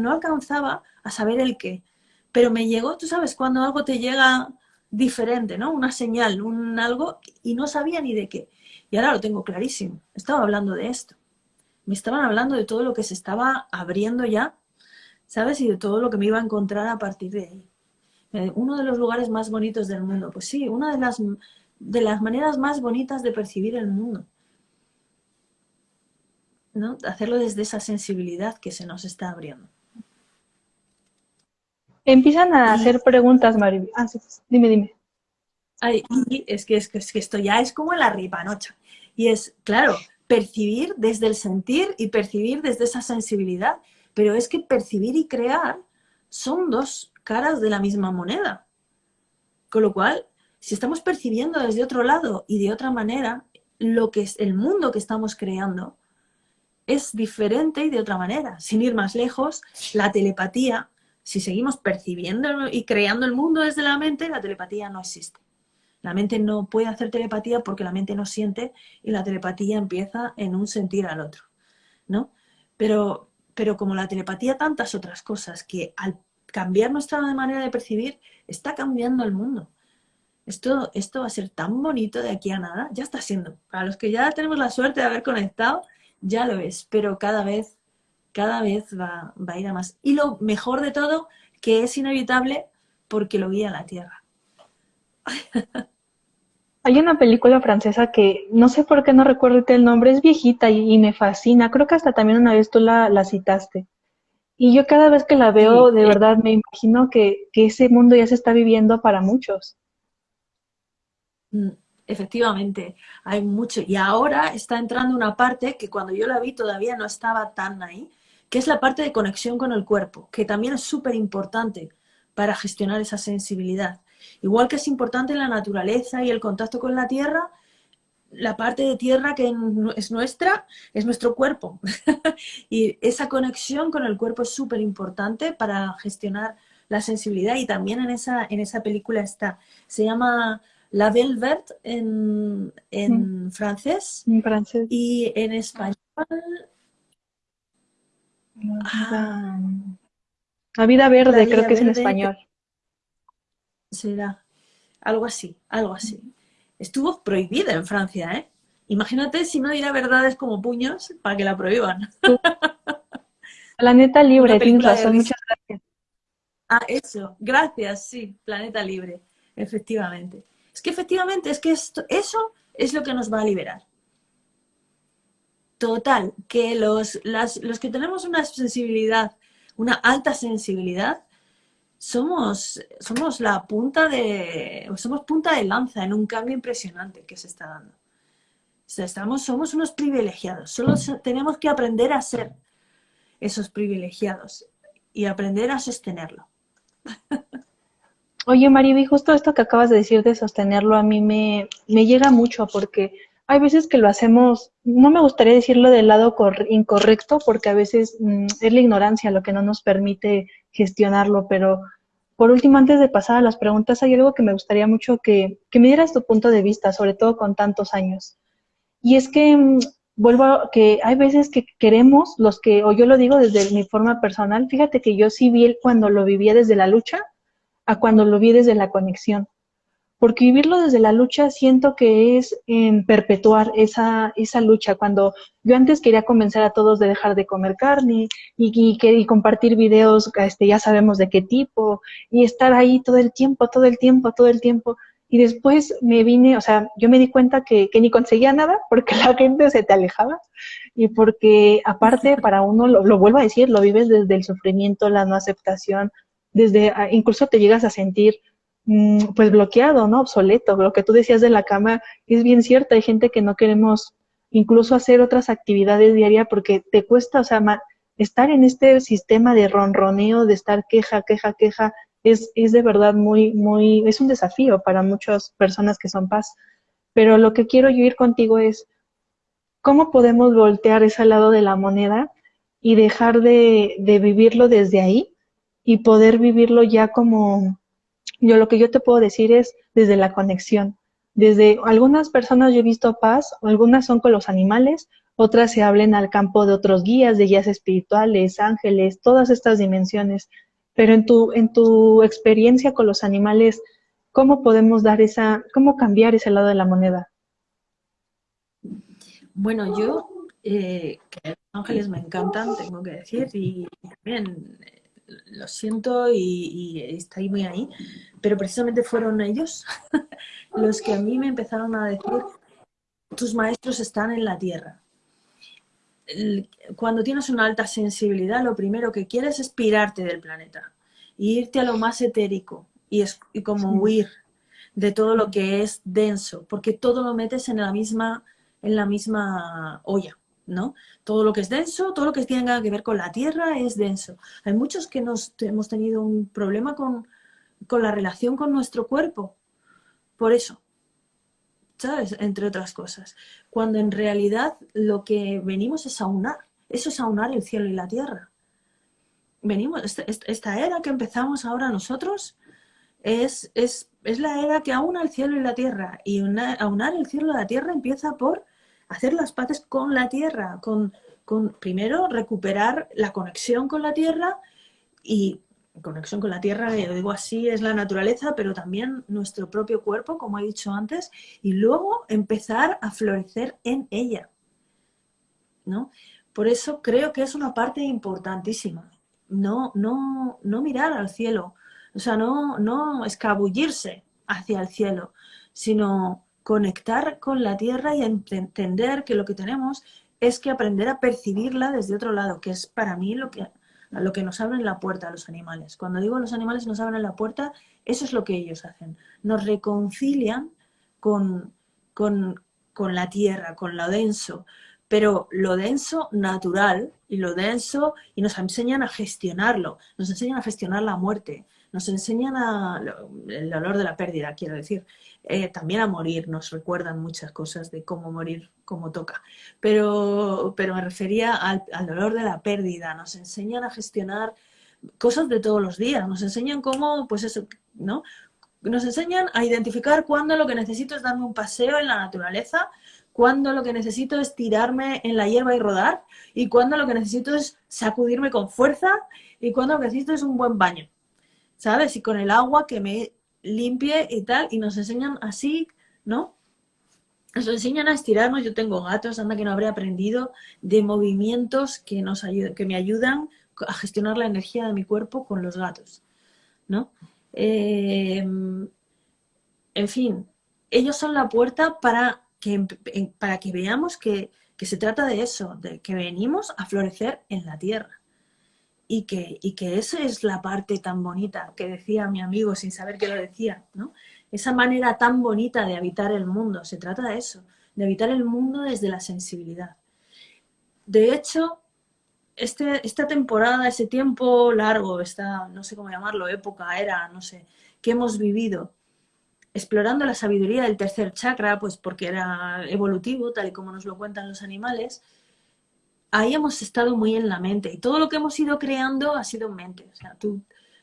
no alcanzaba a saber el qué. Pero me llegó, tú sabes, cuando algo te llega diferente, ¿no? Una señal, un algo, y no sabía ni de qué. Y ahora lo tengo clarísimo. Estaba hablando de esto me estaban hablando de todo lo que se estaba abriendo ya, ¿sabes? Y de todo lo que me iba a encontrar a partir de ahí. Eh, uno de los lugares más bonitos del mundo. Pues sí, una de las, de las maneras más bonitas de percibir el mundo. ¿no? Hacerlo desde esa sensibilidad que se nos está abriendo. Empiezan a hacer preguntas, Mari. Ah, dime, dime. Ay, y es que, es, que, es que esto ya es como la ripanocha. Y es, claro, percibir desde el sentir y percibir desde esa sensibilidad. Pero es que percibir y crear son dos caras de la misma moneda. Con lo cual, si estamos percibiendo desde otro lado y de otra manera, lo que es el mundo que estamos creando es diferente y de otra manera. Sin ir más lejos, la telepatía, si seguimos percibiendo y creando el mundo desde la mente, la telepatía no existe. La mente no puede hacer telepatía porque la mente no siente y la telepatía empieza en un sentir al otro, ¿no? Pero, pero como la telepatía tantas otras cosas que al cambiar nuestra manera de percibir está cambiando el mundo. Esto, esto va a ser tan bonito de aquí a nada, ya está siendo. Para los que ya tenemos la suerte de haber conectado, ya lo es, pero cada vez, cada vez va, va a ir a más. Y lo mejor de todo, que es inevitable porque lo guía la Tierra. [LAUGHS] Hay una película francesa que no sé por qué no recuerdo el nombre, es viejita y, me fascina. Creo que hasta también una vez tú la, citaste. Y yo cada vez que la veo, de verdad me imagino que, ese mundo ya se está viviendo para muchos. Mm, efectivamente, hay mucho. Y ahora está entrando una parte que cuando yo la vi todavía no estaba tan ahí, que es la parte de conexión con el cuerpo, que también es súper importante para gestionar esa sensibilidad. Igual que es importante la naturaleza y el contacto con la tierra, la parte de tierra que es nuestra, es nuestro cuerpo. [LAUGHS] y esa conexión con el cuerpo es súper importante para gestionar la sensibilidad y también en esa, en esa película está. Se llama La Belle Verte en, en francés. En francés. Y en español... La vida, verde, creo que es en español. Será. Algo así, algo así estuvo prohibida en Francia, ¿eh? Imagínate si no dirá verdades como puños para que la prohíban. [LAUGHS] Planeta Libre, tienes razón, muchas gracias. Ah, eso, gracias, sí, Planeta Libre, efectivamente. Es que efectivamente, es que esto, eso es lo que nos va a liberar. Total, que los, los que tenemos una sensibilidad, una alta sensibilidad, somos, somos la punta de, somos punta de lanza en un cambio impresionante que se está dando. estamos, somos unos privilegiados, solo tenemos que aprender a ser esos privilegiados y aprender a sostenerlo. Oye, Mariby, justo esto que acabas de decir de sostenerlo a mí me, me llega mucho porque hay veces que lo hacemos, no me gustaría decirlo del lado incorrecto, porque a veces mm, es la ignorancia lo que no nos permite gestionarlo, pero por último, antes de pasar a las preguntas, hay algo que me gustaría mucho que, que me dieras tu punto de vista, sobre todo con tantos años. Y es que mm, vuelvo a que hay veces que queremos, los que, o yo lo digo desde mi forma personal, fíjate que yo sí vi cuando lo vivía desde la lucha a cuando lo vi desde la conexión porque vivirlo desde la lucha siento que es en perpetuar esa, esa lucha. Cuando yo antes quería convencer a todos de dejar de comer carne y, y, compartir videos, este, ya sabemos de qué tipo, y estar ahí todo el tiempo, todo el tiempo, todo el tiempo. Y después me vine, o sea, yo me di cuenta que, que ni conseguía nada [LAUGHS] porque la gente se te alejaba y porque aparte para uno, lo, lo vuelvo a decir, lo vives desde el sufrimiento, la no aceptación, desde, incluso te llegas a sentir pues bloqueado, ¿no? Obsoleto. Lo que tú decías de la cama es bien cierto. Hay gente que no queremos incluso hacer otras actividades diarias porque te cuesta, o sea, estar en este sistema de ronroneo, de estar queja, queja, queja, es, es de verdad muy, muy, es un desafío para muchas personas que son paz. Pero lo que quiero yo ir contigo es, ¿cómo podemos voltear ese lado de la moneda y dejar de, de vivirlo desde ahí y poder vivirlo ya como, yo lo que yo te puedo decir es desde la conexión. Desde algunas personas yo he visto paz, algunas son con los animales, otras se hablen al campo de otros guías, de guías espirituales, ángeles, todas estas dimensiones. Pero en tu, en tu experiencia con los animales, ¿cómo podemos dar esa, cómo cambiar ese lado de la moneda? Bueno, yo, eh, los ángeles me encantan, tengo que decir, y también lo siento y, está ahí muy ahí, pero precisamente fueron ellos [LAUGHS] los que a mí me empezaron a decir, tus maestros están en la tierra. Cuando tienes una alta sensibilidad, lo primero que quieres es pirarte del planeta, y irte a lo más etérico y, es, y como huir de todo lo que es denso, porque todo lo metes en la misma, en la misma olla. ¿no? Todo lo que es denso, todo lo que tenga que ver con la tierra es denso. Hay muchos que nos, hemos tenido un problema con, la relación con nuestro cuerpo, por eso, ¿sabes? Entre otras cosas. Cuando en realidad lo que venimos es aunar, eso es aunar el cielo y la tierra. Venimos, esta, era que empezamos ahora nosotros es, es, la era que aúna el cielo y la tierra. Y aunar el cielo y la tierra empieza por hacer las paces con la tierra, con, con primero recuperar la conexión con la tierra y conexión con la tierra, lo digo así, es la naturaleza, pero también nuestro propio cuerpo, como he dicho antes, y luego empezar a florecer en ella. ¿no? Por eso creo que es una parte importantísima. No, no, no mirar al cielo, o sea, no, no escabullirse hacia el cielo, sino conectar con la tierra y entender que lo que tenemos es que aprender a percibirla desde otro lado, que es para mí lo que, lo que nos abren la puerta a los animales. Cuando digo los animales nos abren la puerta, eso es lo que ellos hacen. Nos reconcilian con, con, con la tierra, con lo denso, pero lo denso natural, y lo denso y nos enseñan a gestionarlo, nos enseñan a gestionar la muerte, nos enseñan a, el dolor de la pérdida, quiero decir, eh, también a morir, nos recuerdan muchas cosas de cómo morir, cómo toca, pero, pero me refería al, al dolor de la pérdida, nos enseñan a gestionar cosas de todos los días, nos enseñan cómo, pues eso, ¿no? Nos enseñan a identificar cuándo lo que necesito es darme un paseo en la naturaleza, cuándo lo que necesito es tirarme en la hierba y rodar, y cuándo lo que necesito es sacudirme con fuerza, y cuándo lo que necesito es un buen baño, ¿sabes? Y con el agua que me limpie y tal, y nos enseñan así, ¿no? Nos enseñan a estirarnos, yo tengo gatos, anda que no habré aprendido, de movimientos que, nos que me ayudan a gestionar la energía de mi cuerpo con los gatos, ¿no? Eh, en fin, ellos son la puerta para que, para que veamos que, se trata de eso, de que venimos a florecer en la tierra. Y que, y que esa es la parte tan bonita que decía mi amigo sin saber que lo decía, ¿no? Esa manera tan bonita de habitar el mundo, se trata de eso, de habitar el mundo desde la sensibilidad. De hecho, este, esta temporada, ese tiempo largo, esta, no sé cómo llamarlo, época, era, no sé, que hemos vivido, explorando la sabiduría del tercer chakra, pues porque era evolutivo, tal y como nos lo cuentan los animales, ahí hemos estado muy en la mente. Y todo lo que hemos ido creando ha sido en mente. O sea, tú,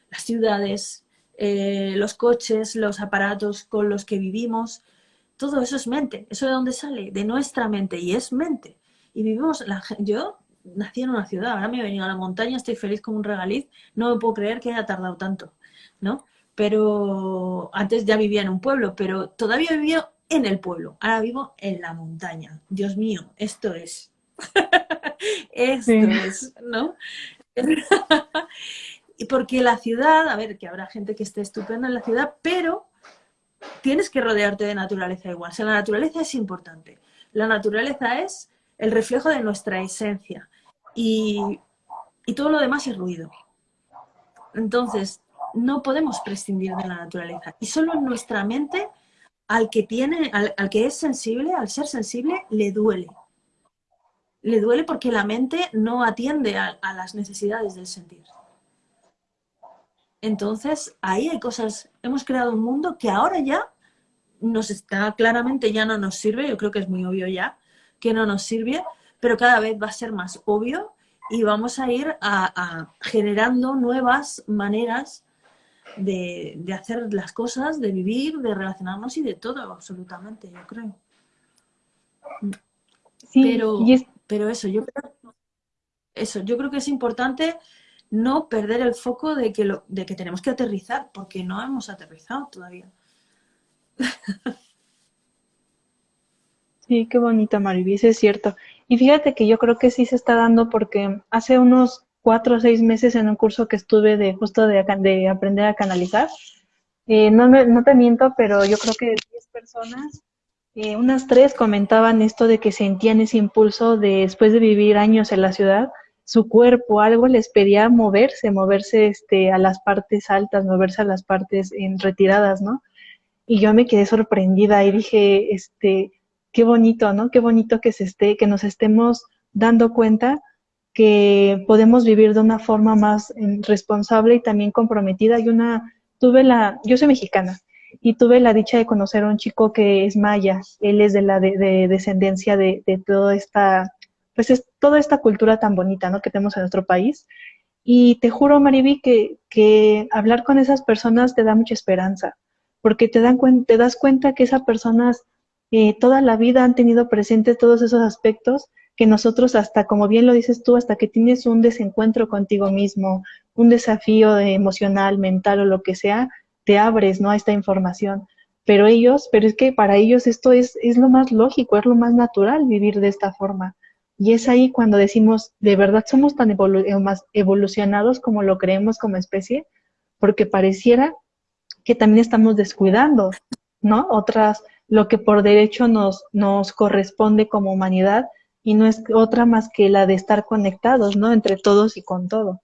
las ciudades, eh, los coches, los aparatos con los que vivimos, todo eso es mente. ¿Eso de dónde sale? De nuestra mente. Y es mente. Y vivimos, la, yo nací en una ciudad, ahora me he venido a la montaña, estoy feliz como un regaliz, no me puedo creer que haya tardado tanto, ¿no? pero antes ya vivía en un pueblo, pero todavía vivía en el pueblo, ahora vivo en la montaña. Dios mío, esto es. [LAUGHS] esto es, ¿no? [LAUGHS] y porque la ciudad, a ver, que habrá gente que esté estupenda en la ciudad, pero tienes que rodearte de naturaleza igual. O sea, la naturaleza es importante. La naturaleza es el reflejo de nuestra esencia y, y todo lo demás es ruido. Entonces, no podemos prescindir de la naturaleza. Y solo en nuestra mente, al que tiene, al, que es sensible, al ser sensible, le duele. Le duele porque la mente no atiende a, las necesidades del sentir. Entonces, ahí hay cosas, hemos creado un mundo que ahora ya nos está, claramente ya no nos sirve, yo creo que es muy obvio ya, que no nos sirve, pero cada vez va a ser más obvio y vamos a ir a generando nuevas maneras de, hacer las cosas, de vivir, de relacionarnos y de todo, absolutamente, yo creo. Sí, pero, pero eso, yo creo, eso, yo creo que es importante no perder el foco de que, lo, de que tenemos que aterrizar, porque no hemos aterrizado todavía. Sí, qué bonita Mariby, es cierto. Y fíjate que yo creo que sí se está dando porque hace unos cuatro o seis meses en un curso que estuve de justo de, de aprender a canalizar. Eh, no, no te miento, pero yo creo que de 10 personas, eh, unas tres comentaban esto de que sentían ese impulso de, después de vivir años en la ciudad, su cuerpo, algo les pedía moverse, moverse este, a las partes altas, moverse a las partes en retiradas, ¿no? Y yo me quedé sorprendida y dije, este, qué bonito, ¿no? Qué bonito que se esté, que nos estemos dando cuenta que podemos vivir de una forma más eh, responsable y también comprometida. Y una, tuve la, yo soy mexicana y tuve la dicha de conocer a un chico que es maya. Él es de la de, descendencia de, toda esta, pues es toda esta cultura tan bonita, ¿no? Que tenemos en nuestro país. Y te juro, Mariby, que, que hablar con esas personas te da mucha esperanza, porque te, dan te das cuenta que esas personas eh, toda la vida han tenido presentes todos esos aspectos que nosotros hasta, como bien lo dices tú, hasta que tienes un desencuentro contigo mismo, un desafío emocional, mental o lo que sea, te abres, ¿no? A esta información. Pero ellos, pero es que para ellos esto es, es lo más lógico, es lo más natural vivir de esta forma. Y es ahí cuando decimos, de verdad somos tan eh, más evolucionados como lo creemos como especie, porque pareciera que también estamos descuidando, ¿no? Otras, lo que por derecho nos, nos corresponde como humanidad, y no es otra más que la de estar conectados, ¿no? Entre todos y con todo.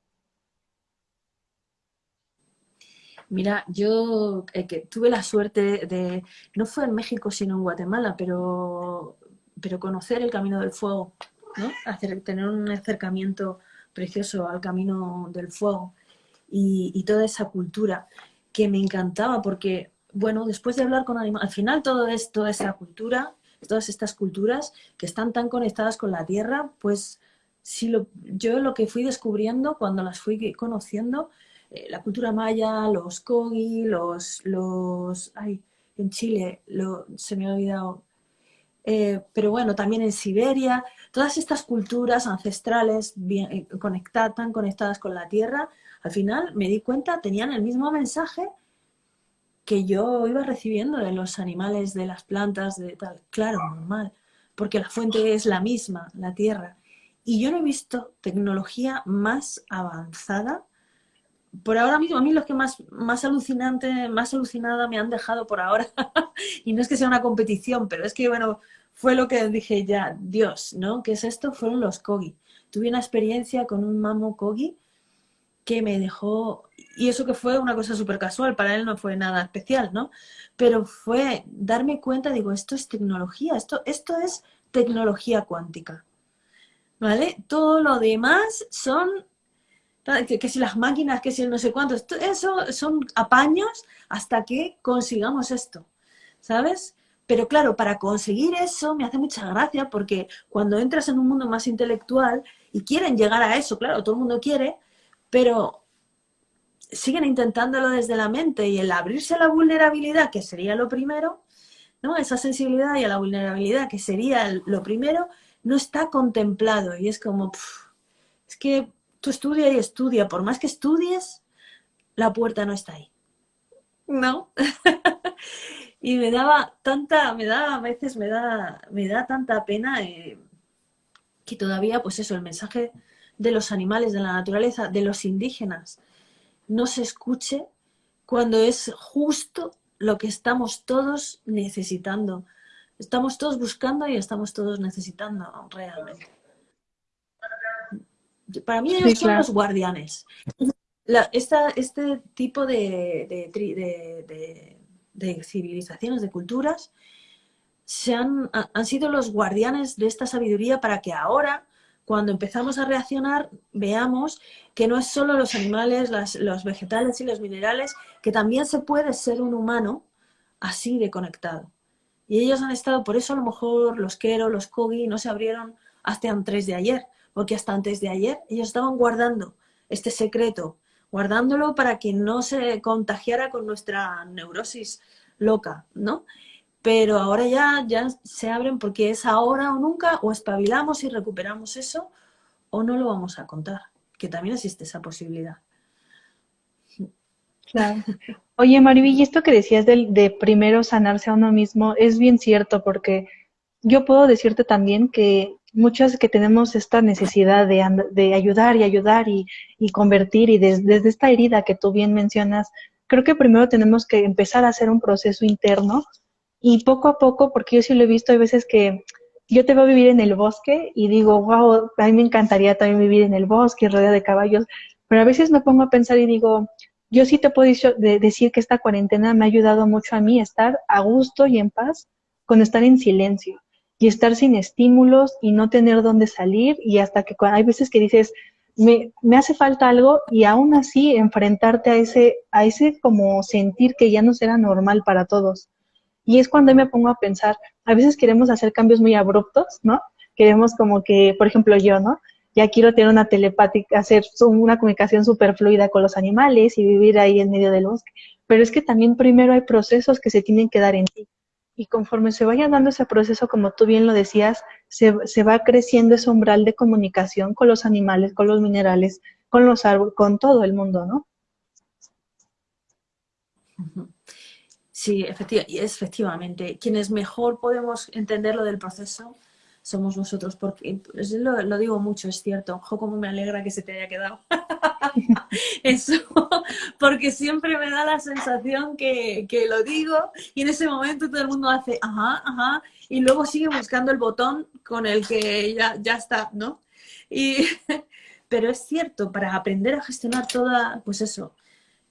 Mira, yo eh, que tuve la suerte de, no fue en México sino en Guatemala, pero, pero conocer el Camino del Fuego. tener un acercamiento precioso al camino del fuego y, toda esa cultura que me encantaba porque, bueno, después de hablar con animales, al final todo es toda esa cultura, todas estas culturas que están tan conectadas con la tierra, pues si lo, yo lo que fui descubriendo cuando las fui conociendo, eh, la cultura maya, los kogi, los, los, ay, en Chile, lo, se me ha olvidado, eh, pero bueno, también en Siberia, todas estas culturas ancestrales bien, eh, conectadas, tan conectadas con la tierra, al final me di cuenta, tenían el mismo mensaje que yo iba recibiendo de los animales, de las plantas, de tal. Claro, normal, porque la fuente es la misma, la tierra. Y yo no he visto tecnología más avanzada. Por ahora mismo, a mí los que más, más alucinante, más alucinada me han dejado por ahora, [LAUGHS] y no es que sea una competición, pero es que, bueno, fue lo que dije ya, Dios, ¿no? ¿Qué es esto? Fueron los Kogi. Tuve una experiencia con un mamo Kogi que me dejó, y eso que fue una cosa súper casual, para él no fue nada especial, ¿no? Pero fue darme cuenta, digo, esto es tecnología, esto, esto es tecnología cuántica, ¿vale? Todo lo demás son, que, si las máquinas, que si no sé cuánto, eso son apaños hasta que consigamos esto, ¿sabes? Pero claro, para conseguir eso me hace mucha gracia porque cuando entras en un mundo más intelectual y quieren llegar a eso, claro, todo el mundo quiere, pero siguen intentándolo desde la mente y el abrirse a la vulnerabilidad, que sería lo primero, ¿no? esa sensibilidad y a la vulnerabilidad, que sería lo primero, no está contemplado y es como, es que tú estudia y estudia, por más que estudies, la puerta no está ahí. ¿No? [LAUGHS] y me daba tanta, me da, a veces me da, me da tanta pena eh, que todavía, pues eso, el mensaje de los animales, de la naturaleza, de los indígenas, no se escuche cuando es justo lo que estamos todos necesitando. Estamos todos buscando y estamos todos necesitando realmente. Para mí ellos son los guardianes. este tipo de, de, civilizaciones, de culturas, se han, han sido los guardianes de esta sabiduría para que ahora cuando empezamos a reaccionar, veamos que no es solo los animales, los vegetales y los minerales, que también se puede ser un humano así de conectado. Y ellos han estado, por eso a lo mejor los Kero, los Kogi no se abrieron hasta antes de ayer, porque hasta antes de ayer ellos estaban guardando este secreto, guardándolo para que no se contagiara con nuestra neurosis loca, ¿no? pero ahora ya, ya se abren porque es ahora o nunca, o espabilamos y recuperamos eso, o no lo vamos a contar, que también existe esa posibilidad. Claro. Oye, Mariví, y esto que decías de, de primero sanarse a uno mismo es bien cierto, porque yo puedo decirte también que muchas que tenemos esta necesidad de, de ayudar y ayudar y, y convertir, y desde esta herida que tú bien mencionas, creo que primero tenemos que empezar a hacer un proceso interno y poco a poco, porque yo sí lo he visto, hay veces que yo te veo vivir en el bosque y digo, wow, a mí me encantaría también vivir en el bosque, rodeado de caballos, pero a veces me pongo a pensar y digo, yo sí te puedo decir que esta cuarentena me ha ayudado mucho a mí a estar a gusto y en paz con estar en silencio y estar sin estímulos y no tener dónde salir y hasta que hay veces que dices, me, me, hace falta algo y aún así enfrentarte a ese, a ese como sentir que ya no será normal para todos. Y es cuando me pongo a pensar, a veces queremos hacer cambios muy abruptos, ¿no? Queremos como que, por ejemplo, yo, ¿no? Ya quiero tener una telepática, hacer una comunicación súper fluida con los animales y vivir ahí en medio del bosque. Pero es que también primero hay procesos que se tienen que dar en ti. Y conforme se vaya dando ese proceso, como tú bien lo decías, se, se va creciendo ese umbral de comunicación con los animales, con los minerales, con los árboles, con todo el mundo, ¿no? Sí, efectivamente. Quienes mejor podemos entender lo del proceso somos nosotros, porque pues, lo, digo mucho, es cierto. Ojo, cómo me alegra que se te haya quedado [LAUGHS] eso, porque siempre me da la sensación que, lo digo y en ese momento todo el mundo hace ajá, ajá, y luego sigue buscando el botón con el que ya, ya está, ¿no? Y, [LAUGHS] pero es cierto, para aprender a gestionar toda, pues eso,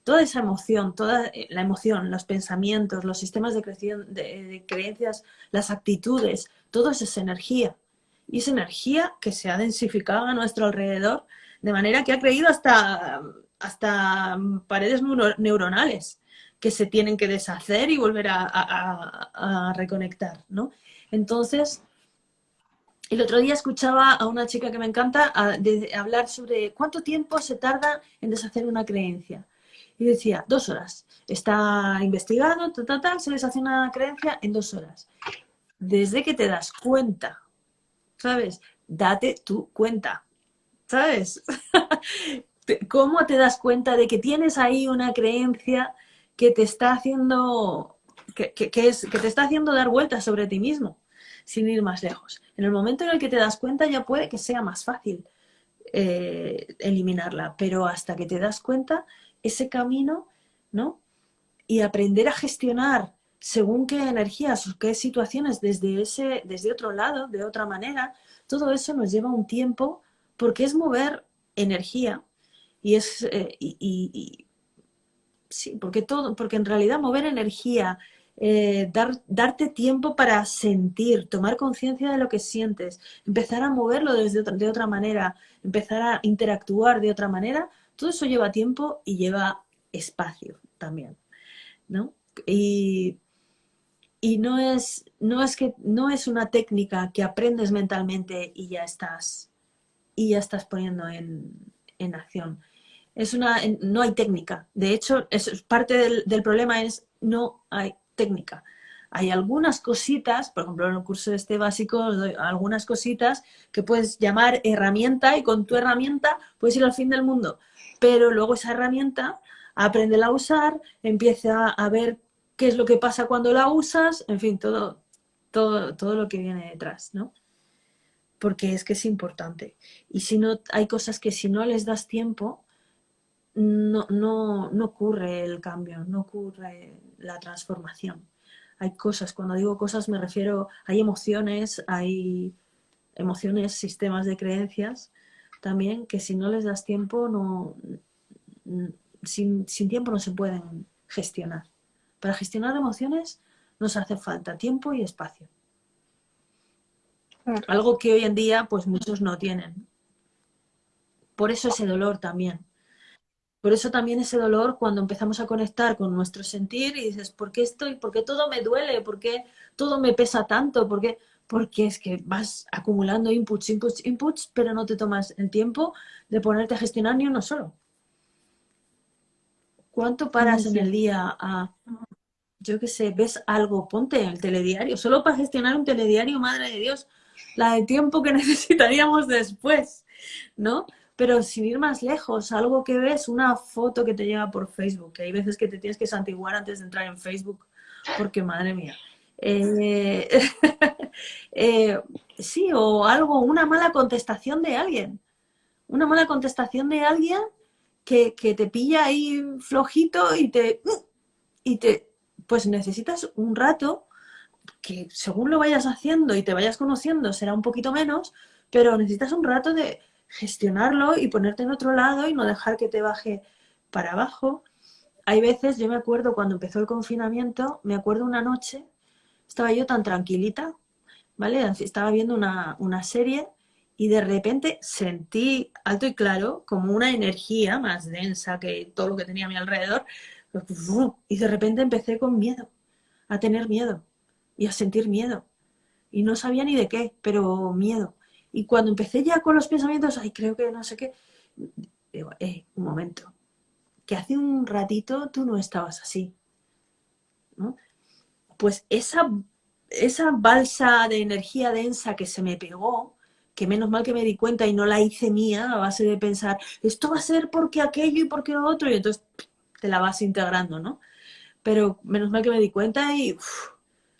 toda esa emoción, toda eh, la emoción, los pensamientos, los sistemas de, de, creencias, las actitudes, todo eso es energía. Y es energía que se ha densificado a nuestro alrededor de manera que ha creído hasta, hasta paredes neuronales que se tienen que deshacer y volver a, reconectar, ¿no? Entonces, el otro día escuchaba a una chica que me encanta hablar sobre cuánto tiempo se tarda en deshacer una creencia. Decía, dos horas. Está investigado, tal, tal, se deshace una creencia en dos horas. Desde que te das cuenta, ¿sabes? Date tu cuenta, ¿sabes? [LAUGHS] ¿Cómo te das cuenta de que tienes ahí una creencia que te está haciendo, que, es, que te está haciendo dar vueltas sobre ti mismo, sin ir más lejos. En el momento en el que te das cuenta ya puede que sea más fácil eh, eliminarla, pero hasta que te das cuenta, ese camino, ¿no? Y aprender a gestionar según qué energías o qué situaciones desde, ese, desde otro lado, de otra manera, todo eso nos lleva un tiempo porque es mover energía y es eh, y, sí, porque todo, porque en realidad mover energía, eh, dar, darte tiempo para sentir, tomar conciencia de lo que sientes, empezar a moverlo desde de otra manera, empezar a interactuar de otra manera, todo eso lleva tiempo y lleva espacio también, ¿no? Y, no es, no es que no es una técnica que aprendes mentalmente y ya estás y ya estás poniendo en, en acción es una, no hay técnica. De hecho, es, parte del, problema es no hay técnica. Hay algunas cositas, por ejemplo, en el curso de este básico, algunas cositas que puedes llamar herramienta y con tu herramienta puedes ir al fin del mundo. Pero luego esa herramienta, aprende a usar, empieza a ver qué es lo que pasa cuando la usas, en fin, todo, todo, todo lo que viene detrás, ¿no? Porque es que es importante. Y si no, hay cosas que si no les das tiempo, no, no, no ocurre el cambio, no ocurre la transformación. Hay cosas, cuando digo cosas me refiero, hay emociones, hay emociones, sistemas de creencias también que si no les das tiempo, no, sin, sin tiempo no se pueden gestionar. Para gestionar emociones nos hace falta tiempo y espacio. Algo que hoy en día pues muchos no tienen. Por eso ese dolor también. Por eso también ese dolor cuando empezamos a conectar con nuestro sentir y dices, ¿por qué estoy? ¿Por qué todo me duele? ¿Por qué todo me pesa tanto? ¿Por qué? Porque es que vas acumulando inputs, inputs, inputs, pero no te tomas el tiempo de ponerte a gestionar ni uno solo. ¿Cuánto paras en el día a, yo qué sé, ves algo, ponte en el telediario, solo para gestionar un telediario, madre de Dios, la de tiempo que [LAUGHS] necesitaríamos después, ¿no? Pero sin ir más lejos, algo que ves, una foto que te llega por Facebook, que hay veces que te tienes que santiguar antes de entrar en Facebook, porque madre mía. Eh, [LAUGHS] eh, sí, o algo, una mala contestación de alguien. Una mala contestación de alguien que, te pilla ahí flojito y te, y te, pues necesitas un rato que según lo vayas haciendo y te vayas conociendo será un poquito menos, pero necesitas un rato de gestionarlo y ponerte en otro lado y no dejar que te baje para abajo. Hay veces, yo me acuerdo cuando empezó el confinamiento, me acuerdo una noche, estaba yo tan tranquilita, ¿vale? Estaba viendo una, una serie y de repente sentí alto y claro como una energía más densa que todo lo que tenía a mi alrededor y de repente empecé con miedo, a tener miedo y a sentir miedo. Y no sabía ni de qué, pero miedo. Y cuando empecé ya con los pensamientos, ay, creo que no sé qué, digo, eh, un momento, que hace un ratito tú no estabas así. ¿no? Pues esa, esa balsa de energía densa que se me pegó, que menos mal que me di cuenta y no la hice mía a base de pensar, esto va a ser porque aquello y porque lo otro, y entonces te la vas integrando, ¿no? Pero menos mal que me di cuenta y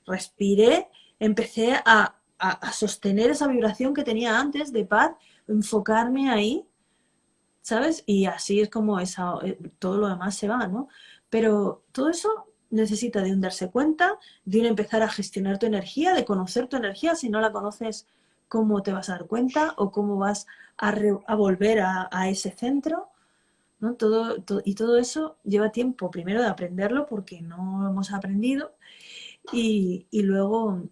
respiré, empecé a, a, sostener esa vibración que tenía antes de paz, enfocarme ahí, ¿sabes? Y así es como esa, eh, todo lo demás se va, ¿no? Pero todo eso necesita de un darse cuenta, de un empezar a gestionar tu energía, de conocer tu energía. Si no la conoces, ¿cómo te vas a dar cuenta? ¿O cómo vas a, volver a, ese centro? ¿no? Todo, y todo eso lleva tiempo, primero de aprenderlo porque no hemos aprendido y, y luego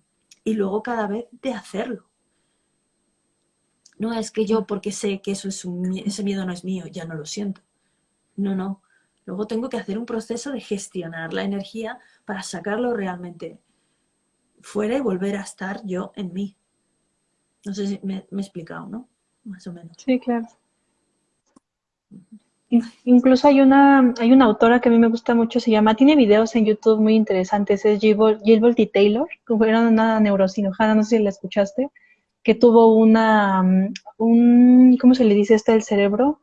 y luego cada vez de hacerlo. No es que yo, porque sé que eso es un, ese miedo no es mío, ya no lo siento. No, no. Luego tengo que hacer un proceso de gestionar la energía para sacarlo realmente fuera y volver a estar yo en mí. No sé si me, he explicado, ¿no? Más o menos. Sí, claro. Incluso hay una, hay una autora que a mí me gusta mucho, se llama, tiene videos en YouTube muy interesantes, es Jill Volty Taylor, que era una neurocirujana, no sé si la escuchaste, que tuvo una, mm, un, ¿cómo se le dice este del cerebro?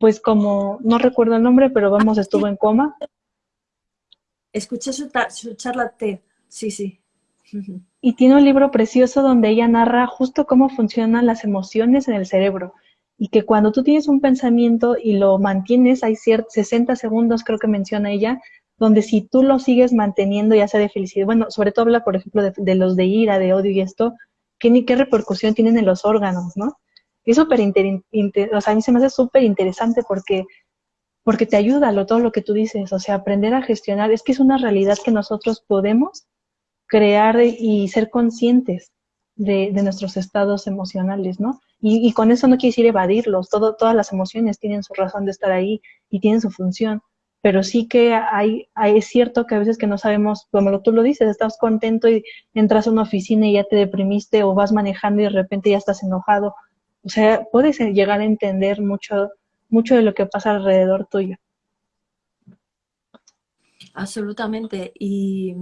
Pues como, no recuerdo el nombre, pero vamos, estuvo en coma. Escuché su, su charla T, sí, sí. Y tiene un libro precioso donde ella narra justo cómo funcionan las emociones en el cerebro y que cuando tú tienes un pensamiento y lo mantienes, hay 60 segundos, creo que menciona ella, donde si tú lo sigues manteniendo, ya sea de felicidad, bueno, sobre todo habla, por ejemplo, de, los de ira, de odio y esto, ¿qué, qué repercusión tienen en los órganos, no? Es súper o sea, a mí se me hace súper interesante porque, porque te ayuda lo, todo lo que tú dices, o sea, aprender a gestionar, es que es una realidad que nosotros podemos crear y ser conscientes de, nuestros estados emocionales, ¿no? Y, con eso no quiere decir evadirlos, Todo, todas las emociones tienen su razón de estar ahí y tienen su función, pero sí que hay, hay, es cierto que a veces que no sabemos, como tú lo dices, estás contento y entras a una oficina y ya te deprimiste o vas manejando y de repente ya estás enojado. O sea, puedes llegar a entender mucho, mucho de lo que pasa alrededor tuyo. Absolutamente. Y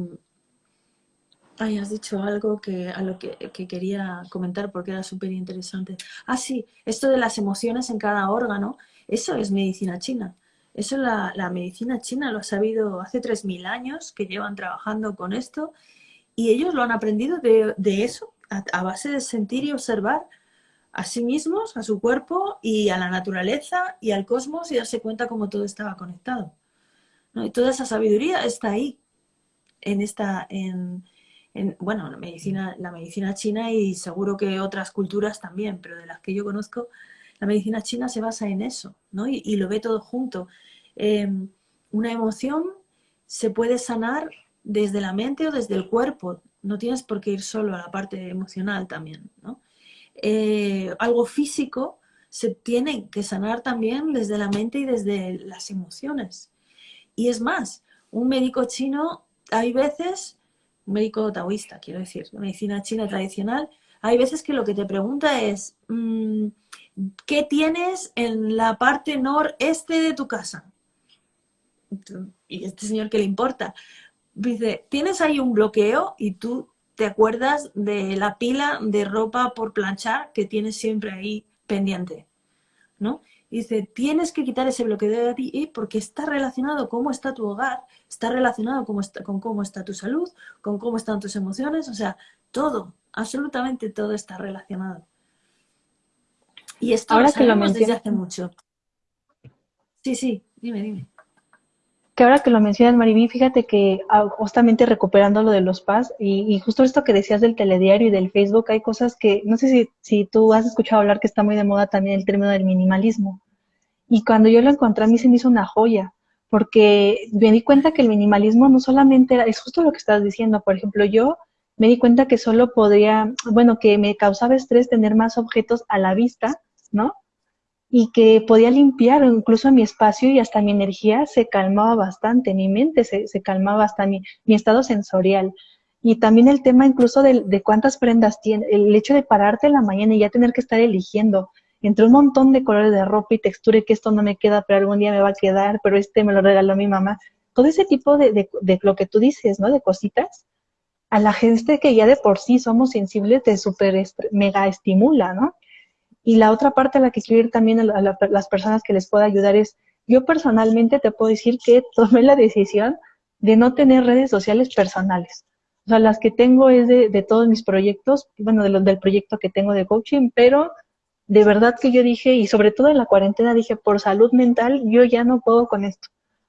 Ay, has dicho algo que, a lo que, quería comentar porque era súper interesante. Ah, sí, esto de las emociones en cada órgano, eso es medicina china. Eso la, la medicina china lo ha sabido hace 3.000 años que llevan trabajando con esto y ellos lo han aprendido de, eso, a, base de sentir y observar a sí mismos, a su cuerpo y a la naturaleza y al cosmos y darse cuenta cómo todo estaba conectado. Y toda esa sabiduría está ahí, en esta, en, bueno, la medicina, la medicina china y seguro que otras culturas también, pero de las que yo conozco, la medicina china se basa en eso, ¿no? Y, lo ve todo junto. Em, una emoción se puede sanar desde la mente o desde el cuerpo, no tienes por qué ir solo a la parte emocional también, ¿no? Eh, algo físico se tiene que sanar también desde la mente y desde las emociones. Y es más, un médico chino hay veces médico taoísta, quiero decir, medicina china tradicional, hay veces que lo que te pregunta es, mm, ¿qué tienes en la parte noreste de tu casa? Y este señor, ¿qué le importa? Dice, tienes ahí un bloqueo y tú te acuerdas de la pila de ropa por planchar que tienes siempre ahí pendiente, ¿no? dice, tienes que quitar ese bloqueo de ti porque está relacionado cómo está tu hogar, está relacionado con cómo está tu salud, con cómo están tus emociones, o sea, todo, absolutamente todo está relacionado. Y esto Ahora lo que lo desde hace mucho. Sí, sí, dime, dime. Que ahora que lo mencionas, Mariví, fíjate que ah, justamente recuperando lo de los PAS y, y, justo esto que decías del telediario y del Facebook, hay cosas que, no sé si, si tú has escuchado hablar que está muy de moda también el término del minimalismo. Y cuando yo lo encontré a mí se me hizo una joya, porque me di cuenta que el minimalismo no solamente era, es justo lo que estás diciendo, por ejemplo, yo me di cuenta que solo podría, bueno, que me causaba estrés tener más objetos a la vista, ¿no? Y que podía limpiar incluso mi espacio y hasta mi energía se calmaba bastante, mi mente se, se calmaba hasta mi, estado sensorial. Y también el tema incluso de, de cuántas prendas tiene, el hecho de pararte en la mañana y ya tener que estar eligiendo, entre un montón de colores de ropa y textura y que esto no me queda, pero algún día me va a quedar, pero este me lo regaló mi mamá. Todo ese tipo de, de, lo que tú dices, ¿no? De cositas, a la gente que ya de por sí somos sensibles te super mega estimula, ¿no? Y la otra parte a la que quiero ir también a, las personas que les pueda ayudar es, yo personalmente te puedo decir que [LAUGHS] tomé la decisión de no tener redes sociales personales. O sea, las que tengo es de, de todos mis proyectos, bueno, de los del proyecto que tengo de coaching, pero de verdad que yo dije, y sobre todo en la cuarentena dije, por salud mental, yo ya no puedo con esto,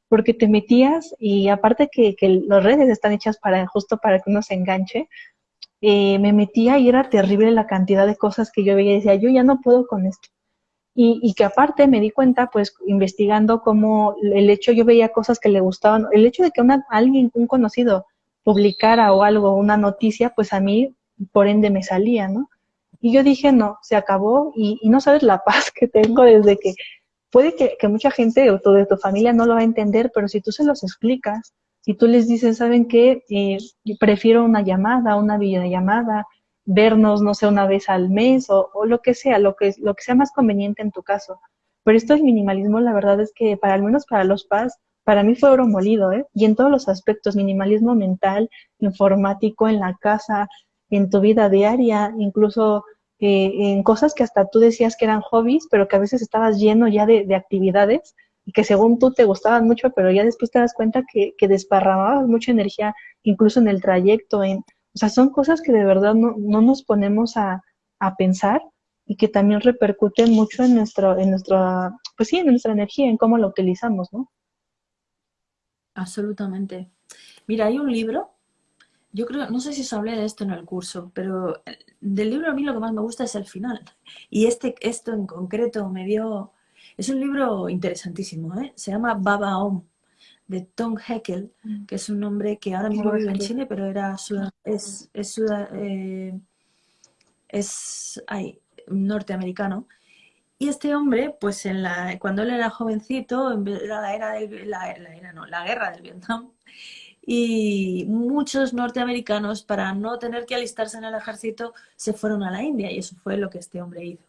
porque te metías y aparte que, que las redes están hechas para justo para que uno se enganche, eh, me metía y era terrible la cantidad de cosas que yo veía y decía, yo ya no puedo con esto. Y, y, que aparte me di cuenta, pues investigando cómo el hecho, yo veía cosas que le gustaban, el hecho de que una, alguien, un conocido, publicara o algo, una noticia, pues a mí, por ende, me salía, ¿no? Y yo dije, no, se acabó y, no sabes la [LAUGHS] paz que tengo desde que puede que, mucha gente o de tu familia no lo va a entender, pero si tú se los explicas, si tú les dices, ¿saben qué? Eh, prefiero una llamada, una videollamada, vernos, no sé, una vez al mes o, o, lo que sea, lo que, lo que sea más conveniente en tu caso. Pero esto es minimalismo, la verdad es que para al menos para los PAS, para mí fue oro molido, ¿eh? Y en todos los aspectos, minimalismo mental, informático, en la casa, en tu vida diaria, incluso eh, en cosas que hasta tú decías que eran hobbies, pero que a veces estabas lleno ya de, de actividades y que según tú te gustaban mucho, pero ya después te das cuenta que, que desparramabas mucha energía, incluso en el trayecto, en, o sea, son cosas que de verdad no, no nos ponemos a, a pensar y que también repercuten mucho en nuestro, en nuestra, pues sí, en nuestra energía, en cómo la utilizamos, ¿no? Absolutamente. Mira, hay un libro, yo creo, no sé si os hablé de esto en el curso, pero del libro a mí lo que más me gusta es el final. Y este, esto en concreto me dio, es un libro interesantísimo, ¿eh? se llama Baba Om, de Tom Heckel, mm. que es un hombre que ahora mismo vive en Chile, pero era es, es, eh, es, ay, norteamericano. Y este hombre, pues en la, cuando él era jovencito, era la era la, era, no, la guerra del Vietnam, y muchos norteamericanos, para no tener que alistarse en el ejército, se fueron a la India, y eso fue lo que este hombre hizo,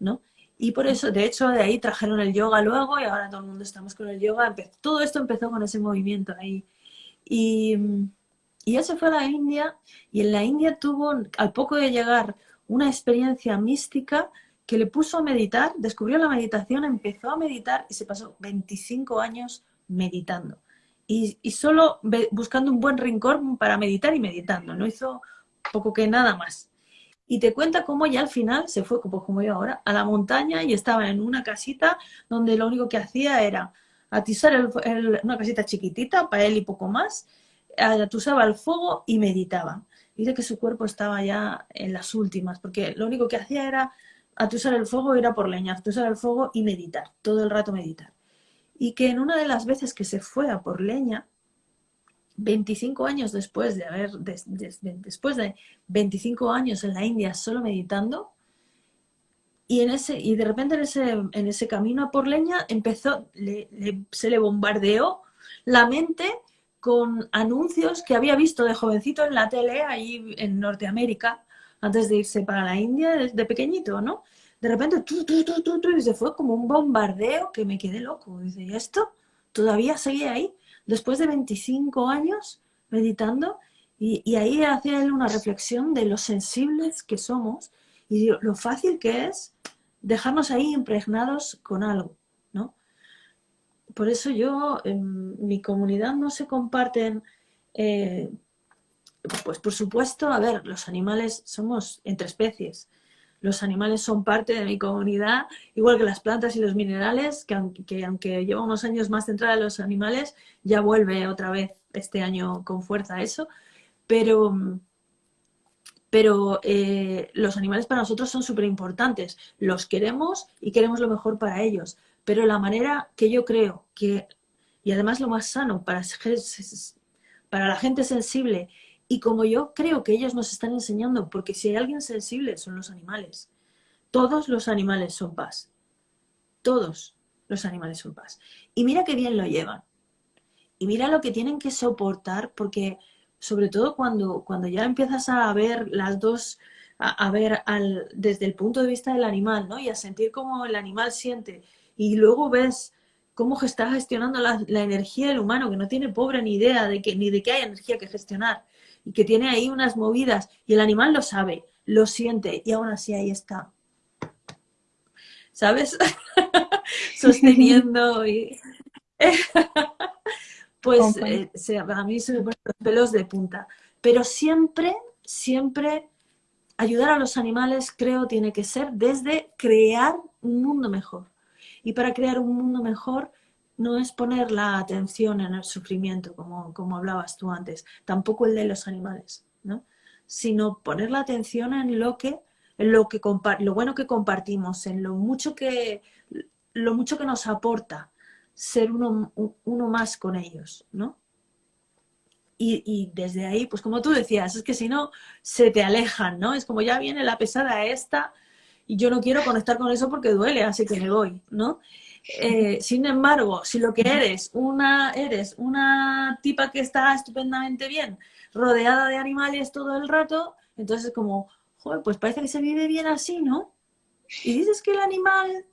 ¿no? Y por eso, de hecho, de ahí trajeron el yoga luego, y ahora todo el mundo estamos con el yoga. todo esto empezó con ese movimiento ahí. Y, y él se fue a la India, y en la India tuvo, al poco de llegar, una experiencia mística que le puso a meditar, descubrió la meditación, empezó a meditar y se pasó 25 años meditando. Y, solo buscando un buen rincón para meditar y meditando, no hizo poco que nada más. Y te cuenta cómo ya al final se fue, pues como yo ahora, a la montaña y estaba en una casita donde lo único que hacía era atizar una casita chiquitita para él y poco más, atusaba el fuego y meditaba. Dice que su cuerpo estaba ya en las últimas, porque lo único que hacía era atusar el fuego, ir a por leña, atusar el fuego y meditar, todo el rato meditar. Y que en una de las veces que se fue a por leña, 25 años después de haber, después de 25 años en la India solo meditando, y, en ese, y de repente en ese, en ese camino a por leña empezó, se le bombardeó la mente con anuncios que había visto de jovencito en la tele ahí en Norteamérica, antes de irse para la India, de pequeñito, ¿no? De repente, y se fue como un bombardeo que me quedé loco. Dice, ¿y esto? ¿Todavía seguía ahí? Después de 25 años meditando, y, ahí hacía él una reflexión de lo sensibles que somos y lo fácil que es dejarnos ahí impregnados con algo por eso yo, en mi comunidad no se comparten, eh, pues por supuesto, a ver, los animales somos entre especies. Los animales son parte de mi comunidad, igual que las plantas y los minerales, que aunque, lleva unos años más centrada en los animales, ya vuelve otra vez este año con fuerza eso. Pero, pero eh, los animales para nosotros son súper importantes. Los queremos y queremos lo mejor para ellos. Pero la manera que yo creo que, y además lo más sano para, para la gente sensible, y como yo creo que ellos nos están enseñando, porque si hay alguien sensible son los animales. Todos los animales son paz. Todos los animales son paz. Y mira qué bien lo llevan. Y mira lo que tienen que soportar, porque sobre todo cuando, cuando ya empiezas a ver las dos, a, ver al, desde el punto de vista del animal, ¿no? Y a sentir cómo el animal siente y luego ves cómo está gestionando la, energía del humano, que no tiene pobre ni idea de que, ni de que hay energía que gestionar, y que tiene ahí unas movidas, y el animal lo sabe, lo siente, y aún así ahí está. ¿Sabes? [LAUGHS] Sosteniendo y... [LAUGHS] pues eh, a mí se me ponen los pelos de punta. Pero siempre, siempre ayudar a los animales, creo, tiene que ser desde crear un mundo mejor. Y para crear un mundo mejor no es poner la atención en el sufrimiento, como, como hablabas tú antes, tampoco el de los animales, ¿no? sino poner la atención en lo que, en lo, que lo bueno que compartimos, en lo mucho que, lo mucho que nos aporta ser uno, uno más con ellos. ¿no? Y, desde ahí, pues como tú decías, es que si no, se te alejan, ¿no? Es como ya viene la pesada esta y yo no quiero conectar con eso porque duele, así que me voy, ¿no? Eh, sin embargo, si lo que eres, una, eres una tipa que está estupendamente bien, rodeada de animales todo el rato, entonces es como, joder, pues parece que se vive bien así, ¿no? Y dices que el animal,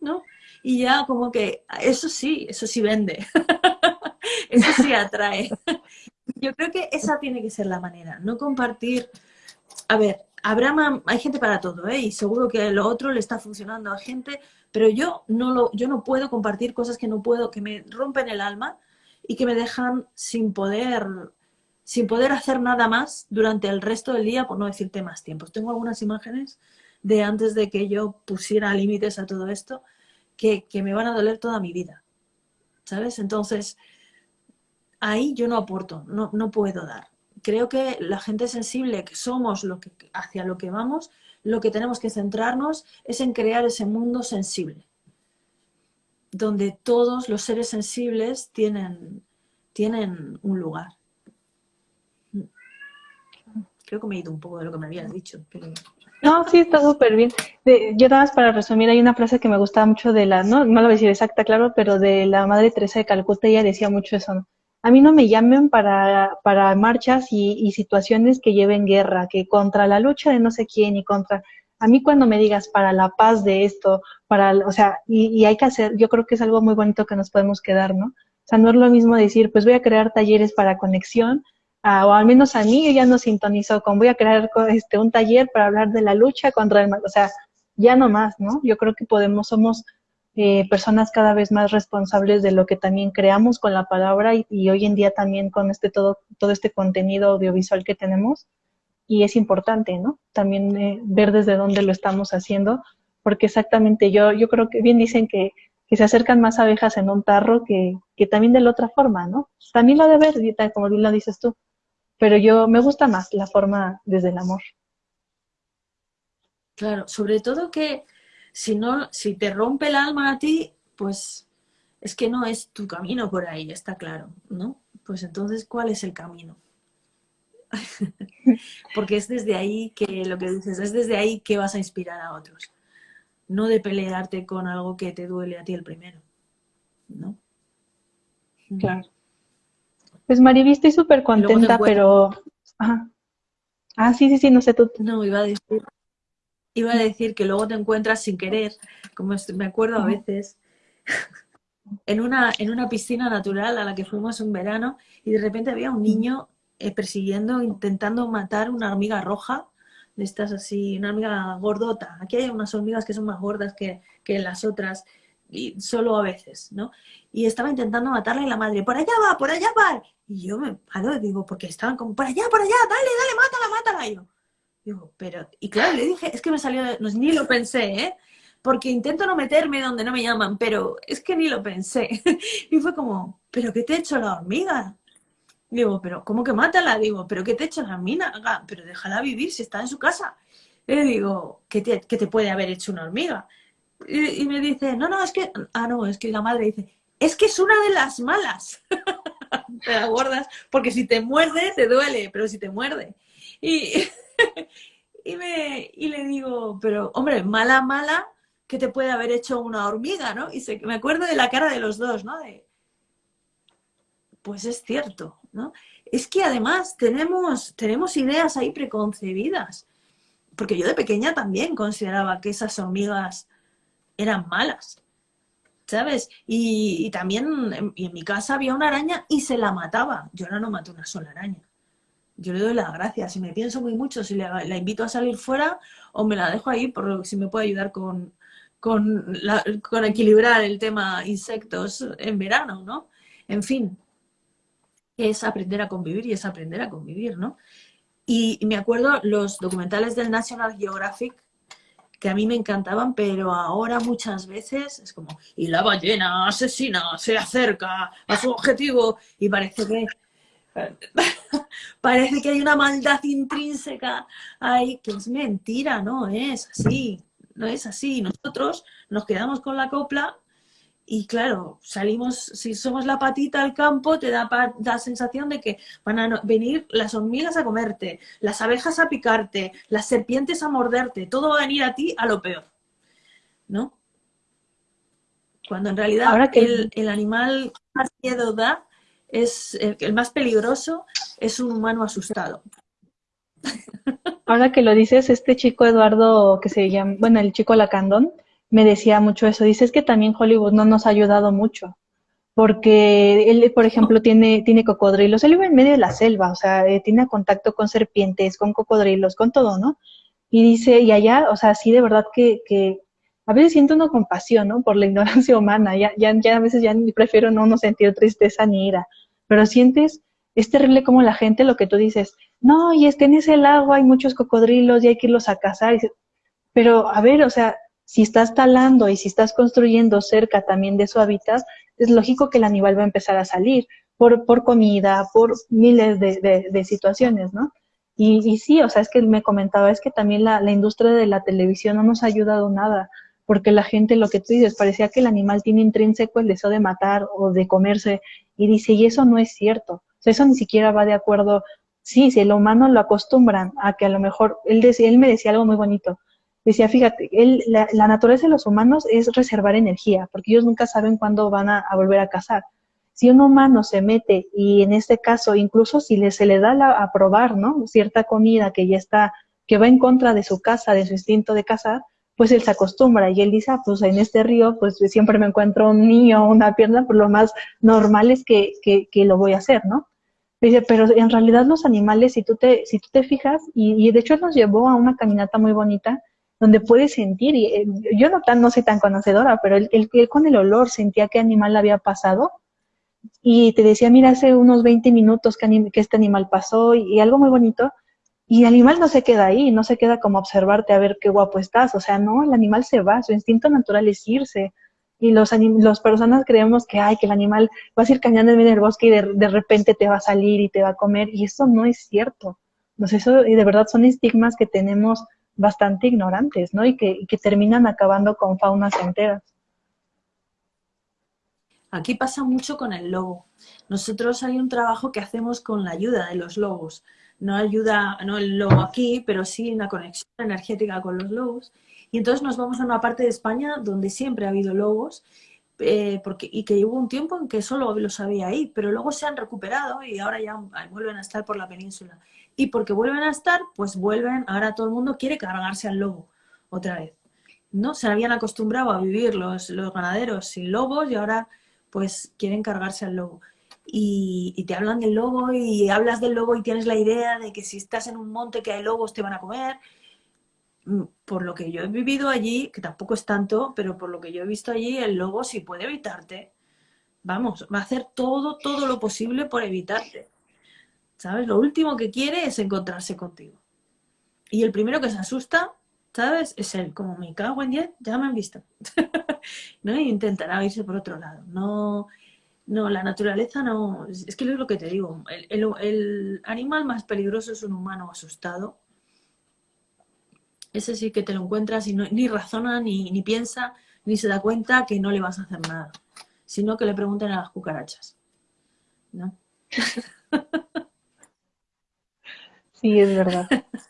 ¿no? Y ya como que, eso sí, eso sí vende, [LAUGHS] eso sí atrae. [LAUGHS] Yo creo que esa tiene que ser la manera, no compartir, a ver, habrá hay gente para todo, ¿eh? Y seguro que lo otro le está funcionando a gente, pero yo no, lo, yo no puedo compartir cosas que no puedo, que me rompen el alma y que me dejan sin poder, sin poder hacer nada más durante el resto del día, por no decirte más tiempos. Tengo algunas imágenes de antes de que yo pusiera límites a todo esto que, que me van a doler toda mi vida, ¿sabes? Entonces, ahí yo no aporto, no, no puedo dar. Creo que la gente sensible que somos, lo que, hacia lo que vamos, lo que tenemos que centrarnos es en crear ese mundo sensible, donde todos los seres sensibles tienen, tienen un lugar. Creo que me he ido un poco de lo que me habías dicho. No, sí, está súper bien. yo nada más para resumir, hay una frase que me gustaba mucho de la, no, no lo voy a decir exacta, claro, pero de la Madre Teresa de Calcuta, ella decía mucho eso. A mí no me llamen para, para marchas y, situaciones que lleven guerra, que contra la lucha de no sé quién y contra... A mí cuando me digas para la paz de esto, para, o sea, y, hay que hacer, yo creo que es algo muy bonito que nos podemos quedar, ¿no? O sea, no es lo mismo decir, pues voy a crear talleres para conexión, o al menos a mí ya no sintonizo con voy a crear este, un taller para hablar de la lucha contra el o sea, ya no más, ¿no? Yo creo que podemos, somos eh, personas cada vez más responsables de lo que también creamos con la palabra y, hoy en día también con este todo, todo este contenido audiovisual que tenemos. Y es importante, ¿no? También eh, ver desde dónde lo estamos haciendo, porque exactamente yo, yo creo que bien dicen que, que se acercan más abejas en un tarro que, que también de la otra forma, ¿no? También lo de ver, como bien lo dices tú, pero yo me gusta más la forma desde el amor. Claro, sobre todo que si no, si te rompe el alma a ti, pues es que no es tu camino por ahí, está claro, ¿no? Pues entonces, ¿cuál es el camino? [LAUGHS] Porque es desde ahí que lo que dices, es desde ahí que vas a inspirar a otros. No de pelearte con algo que te duele a ti el primero, ¿no? Claro. Pues Mariví, estoy súper contenta, pero... Ah, sí, sí, sí, no sé tú. No, iba a decir iba a decir que luego te encuentras sin querer, como me acuerdo a veces, [LAUGHS] en una, en una piscina natural a la que fuimos un verano y de repente había un niño eh, persiguiendo, intentando matar una hormiga roja, de estas así, una hormiga gordota. Aquí hay unas hormigas que son más gordas que, que las otras, y solo a veces, ¿no? Y estaba intentando matarla y la madre, por allá va, por allá va. Y yo me paro y digo, porque estaban como, por allá, por allá, dale, dale, mátala, mátala. Y yo, Digo, pero, y claro, le dije, es que me salió, no, ni lo pensé, ¿eh? Porque intento no meterme donde no me llaman, pero es que ni lo pensé. [LAUGHS] y fue como, ¿pero qué te ha hecho la hormiga? Digo, pero ¿cómo que mátala? Digo, ¿pero qué te ha hecho la hormiga? Pero déjala vivir si está en su casa. Y le digo, ¿qué te, te puede haber hecho una hormiga? Y, me dice, no, no, es que, ah, no, es que la madre dice, es que es una de las malas. [LAUGHS] te la guardas, porque si te muerde, te duele, pero si te muerde. Y, [LAUGHS] [LAUGHS] y, me, y le digo, pero hombre, mala, mala, que te puede haber hecho una hormiga, ¿no? Y se, me acuerdo de la cara de los dos, ¿no? De, pues es cierto, ¿no? Es que además tenemos, tenemos ideas ahí preconcebidas. Porque yo de pequeña también consideraba que esas hormigas eran malas. ¿Sabes? Y, también en, en, mi casa había una araña y se la mataba. Yo ahora no maté una sola araña yo le doy las gracias. Si me pienso muy mucho, si la, invito a salir fuera o me la dejo ahí por si me puede ayudar con, con, equilibrar el tema insectos en verano, ¿no? En fin, es aprender a convivir y es aprender a convivir, ¿no? Y, me acuerdo los documentales del National Geographic que a mí me encantaban, pero ahora muchas veces es como, y la ballena asesina se acerca a su objetivo y parece que [LAUGHS] parece que hay una maldad intrínseca ahí, que es mentira, no es así, no es así. Nosotros nos quedamos con la copla Y claro, salimos, si somos la patita al campo, te da la sensación de que van a venir las hormigas a comerte, las abejas a picarte, las serpientes a morderte, todo va a venir a ti a lo peor, ¿no? Cuando en realidad Ahora que... el, animal más miedo da, es el más peligroso, es un humano asustado. Ahora que lo dices, este chico Eduardo, que se llama, bueno, el chico Lacandón, me decía mucho eso. Dice, es que también Hollywood no nos ha ayudado mucho. Porque él, por ejemplo, tiene, tiene cocodrilos. Él vive en medio de la selva, o sea, eh, tiene contacto con serpientes, con cocodrilos, con todo, ¿no? Y dice, y allá, o sea, sí, de verdad que, que a veces siento una compasión, ¿no? Por la ignorancia [LAUGHS] humana. Ya, ya, ya a veces ya prefiero no, no sentir tristeza ni ira. Pero sientes, es terrible como la gente, lo que tú dices, no, y es que en ese lago hay muchos cocodrilos y hay que irlos a cazar. Pero, a ver, o sea, si estás talando y si estás construyendo cerca también de su hábitat, es lógico que el animal va a empezar a salir por, por comida, por miles de, situaciones, ¿no? Y, y, sí, o sea, es que me comentaba, es que también la, industria de la televisión no nos ha ayudado nada, porque la gente, lo que tú dices, parecía que el animal tiene intrínseco el deseo de matar o de comerse, y dice, y eso no es cierto, o sea, eso ni siquiera va de acuerdo, sí, si el humano lo acostumbran a que a lo mejor, él, decía, él me decía algo muy bonito, decía, fíjate, la, naturaleza de los humanos es reservar energía, porque ellos nunca saben cuándo van a, volver a cazar. Si un humano se mete y en este caso, incluso si le, se le da a probar, ¿no? Cierta comida que ya está, que va en contra de su casa, de su instinto de cazar, pues él se acostumbra y él dice, ah, pues en este río, pues siempre me encuentro un niño una pierna, pues lo más normal es que, que, lo voy a hacer, ¿no? Dice, pero en realidad los animales, si tú te, si tú te fijas, y, de hecho nos llevó a una caminata muy bonita, donde puedes sentir, y eh, yo no, tan, no soy tan conocedora, pero él, con el olor sentía qué animal había pasado y te decía, mira, hace unos 20 minutos que este animal pasó y, algo muy bonito, y el animal no se queda ahí, no se queda como observarte a ver qué guapo estás, o sea, no, el animal se va, su instinto natural es irse, y los, los personas creemos que, ay, que el animal va a ir caminando en del bosque y de, de, repente te va a salir y te va a comer, y eso no es cierto. Entonces, eso, y de verdad son estigmas que tenemos bastante ignorantes, ¿no? Y que, que terminan acabando con faunas enteras. Aquí pasa mucho con el lobo. Nosotros hay un trabajo que hacemos con la ayuda de los lobos. No ayuda, no el lobo aquí, pero sí una conexión energética con los lobos. Y entonces nos vamos a una parte de España donde siempre ha habido lobos eh, porque, y que hubo un tiempo en que solo los había ahí, pero luego se han recuperado y ahora ya vuelven a estar por la península y porque vuelven a estar, pues vuelven, ahora todo el mundo quiere cargarse al lobo otra vez. ¿No? Se habían acostumbrado a vivir los, los ganaderos sin lobos y ahora pues quieren cargarse al lobo. Y, te hablan del lobo y hablas del lobo y tienes la idea de que si estás en un monte que hay lobos te van a comer. Mm, por lo que yo he vivido allí, que tampoco es tanto, pero por lo que yo he visto allí, el lobo si puede evitarte, vamos, va a hacer todo, todo lo posible por evitarte. ¿sabes? Lo último que quiere es encontrarse contigo. Y el primero que se asusta, ¿sabes? Es él, como me cago en 10, ya me han visto. [LAUGHS] ¿No? Y intentará irse por otro lado. No, no, la naturaleza no... Es que es lo que te digo. El, animal más peligroso es un humano asustado. Ese sí que te lo encuentras y ni razona, ni, ni piensa, ni se da cuenta que no le vas a hacer nada. Sino que le pregunten a las cucarachas. ¿No? [LAUGHS] Sí, es verdad. [LAUGHS]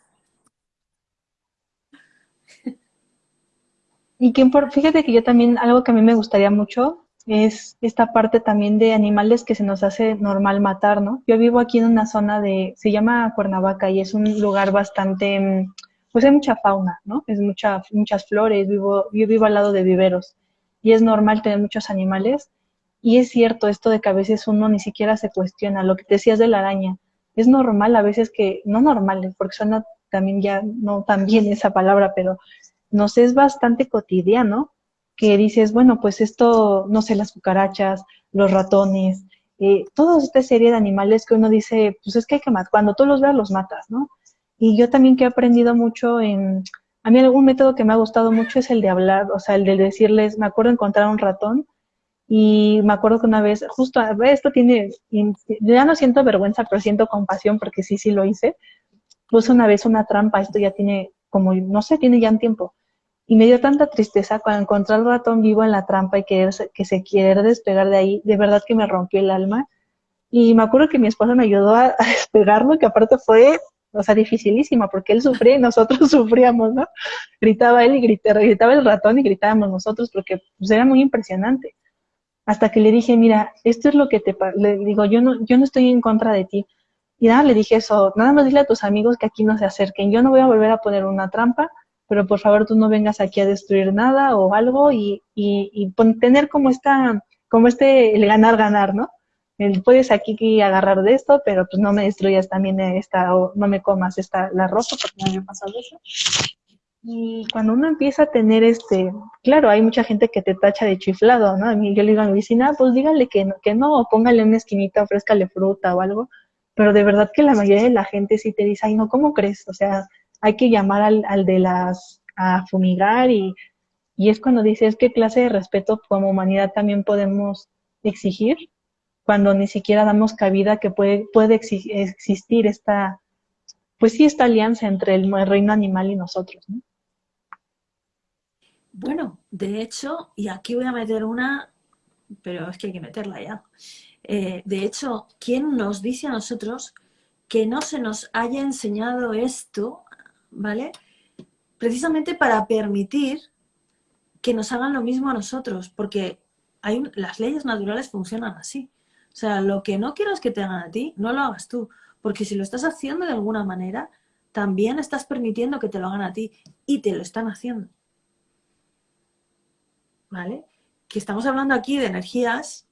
Y que por, fíjate que yo también, algo que a mí me gustaría mucho es esta parte también de animales que se nos hace normal matar, ¿no? Yo vivo aquí en una zona de, se llama Cuernavaca y es un lugar bastante, mm, pues hay mucha fauna, ¿no? Es mucha, muchas flores, vivo, yo vivo al lado de viveros y es normal tener muchos animales y es cierto esto de que a veces uno ni siquiera se cuestiona lo que decías de la araña es normal a veces que, no normal, porque suena también ya no tan bien esa palabra, pero nos es bastante cotidiano que dices, bueno, pues esto, no sé, las cucarachas, los ratones, eh, toda esta serie de animales que uno dice, pues es que hay que matar, cuando tú los veas los matas, ¿no? Y yo también que he aprendido mucho en, a mí algún método que me ha gustado mucho es el de hablar, o sea, el de decirles, me acuerdo encontrar un ratón y me acuerdo que una vez, justo, esto tiene, ya no siento vergüenza, pero siento compasión porque sí, sí lo hice. Puse una vez una trampa, esto ya tiene como, no sé, tiene ya un tiempo. Y me dio tanta tristeza cuando encontré al ratón vivo en la trampa y que, que se quiere despegar de ahí, de verdad que me rompió el alma. Y me acuerdo que mi esposa me ayudó a, despegarlo, que aparte fue, o sea, dificilísima, porque él sufría y nosotros [LAUGHS] sufríamos, ¿no? Gritaba él y gritaba el ratón y gritábamos nosotros, porque pues, era muy impresionante. Hasta que le dije, mira, esto es lo que te, le digo, yo no, yo no estoy en contra de ti, y nada, le dije eso, nada más dile a tus amigos que aquí no se acerquen. Yo no voy a volver a poner una trampa, pero por favor tú no vengas aquí a destruir nada o algo y, y, tener como esta, como este, el ganar-ganar, ¿no? El, puedes aquí agarrar de esto, pero pues no me destruyas también esta, o no me comas esta, la ropa, porque me ha pasado eso. Y cuando uno empieza a tener este, claro, hay mucha gente que te tacha de chiflado, ¿no? A mí, yo le digo a mi vecina, pues dígale que no, que no, o póngale una esquinita, ofrézcale fruta o algo, pero de verdad que la mayoría de la gente sí te dice, ay, no, ¿cómo crees? O sea, hay que llamar al, al de las, a fumigar y, y es cuando dices, ¿qué clase de respeto como humanidad también podemos exigir? Cuando ni siquiera damos cabida que puede, puede existir esta, pues sí, esta alianza entre el, reino animal y nosotros, ¿no? Bueno, de hecho, y aquí voy a meter una, pero es que hay que meterla ya. Eh, de hecho, ¿quién nos dice a nosotros que no se nos haya enseñado esto, ¿vale? Precisamente para permitir que nos hagan lo mismo a nosotros, porque hay, las leyes naturales funcionan así. O sea, lo que no quieras que te hagan a ti, no lo hagas tú, porque si lo estás haciendo de alguna manera, también estás permitiendo que te lo hagan a ti y te lo están haciendo. ¿Vale? Que estamos hablando aquí de energías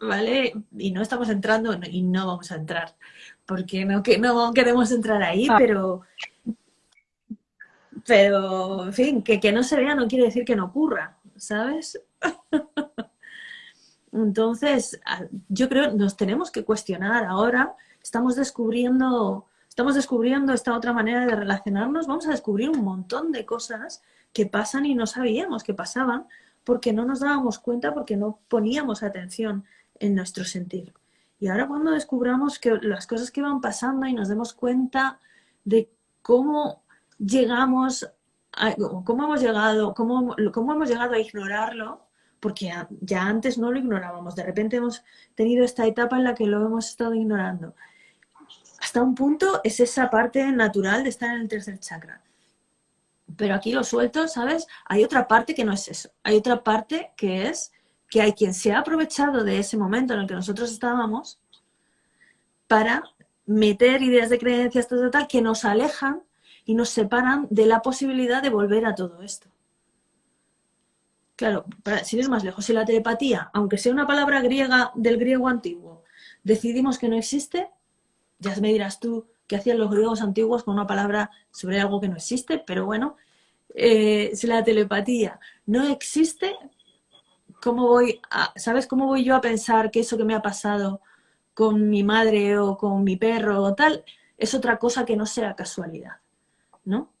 ¿vale? Y no estamos entrando y no vamos a entrar, porque no, que, no queremos entrar ahí, ah. pero, pero, en fin, que, que no se vea no quiere decir que no ocurra, ¿sabes? [LAUGHS] Entonces, yo creo nos tenemos que cuestionar ahora, estamos descubriendo, estamos descubriendo esta otra manera de relacionarnos, vamos a descubrir un montón de cosas que pasan y no sabíamos que pasaban porque no nos dábamos cuenta, porque no poníamos atención en nuestro sentir. Y ahora cuando descubramos que las cosas que van pasando y nos demos cuenta de cómo llegamos, a, cómo hemos llegado, cómo, cómo hemos llegado a ignorarlo, porque ya antes no lo ignorábamos, de repente hemos tenido esta etapa en la que lo hemos estado ignorando. Hasta un punto es esa parte natural de estar en el tercer chakra. Pero aquí lo suelto, ¿sabes? Hay otra parte que no es eso. Hay otra parte que es que hay quien se ha aprovechado de ese momento en el que nosotros estábamos para meter ideas de creencias tal, que nos alejan y nos separan de la posibilidad de volver a todo esto. Claro, para, sin ir más lejos, si la telepatía, aunque sea una palabra griega del griego antiguo, decidimos que no existe, ya me dirás tú qué hacían los griegos antiguos con una palabra sobre algo que no existe, pero bueno, eh, si la telepatía no existe, ¿cómo voy a, ¿sabes cómo voy yo a pensar que eso que me ha pasado con mi madre o con mi perro o tal es otra cosa que no sea casualidad? ¿No?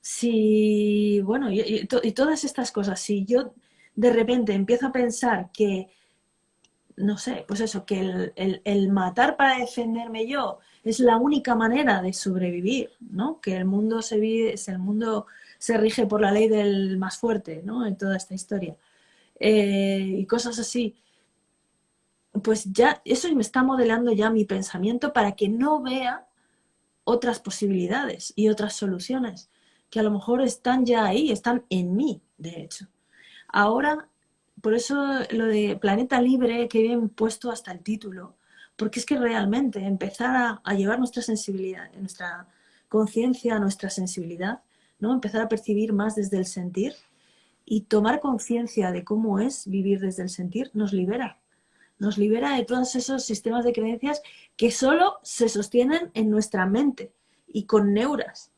Si, bueno, y, todas estas cosas, si yo de repente empiezo a pensar que, no sé, pues eso, que el, el matar para defenderme yo es la única manera de sobrevivir, ¿no? Que el mundo se vive, el mundo se rige por la ley del más fuerte, ¿no? En toda esta historia. Eh, y cosas así, pues ya eso me está modelando ya mi pensamiento para que no vea otras posibilidades y otras soluciones que a lo mejor están ya ahí, están en mí, de hecho. Ahora, por eso lo de planeta libre que bien puesto hasta el título, porque es que realmente empezar a, a llevar nuestra sensibilidad, nuestra conciencia, nuestra sensibilidad, ¿no? Empezar a percibir más desde el sentir, y tomar conciencia de cómo es vivir desde el sentir nos libera. Nos libera de todos esos sistemas de creencias que solo se sostienen en nuestra mente y con neuras.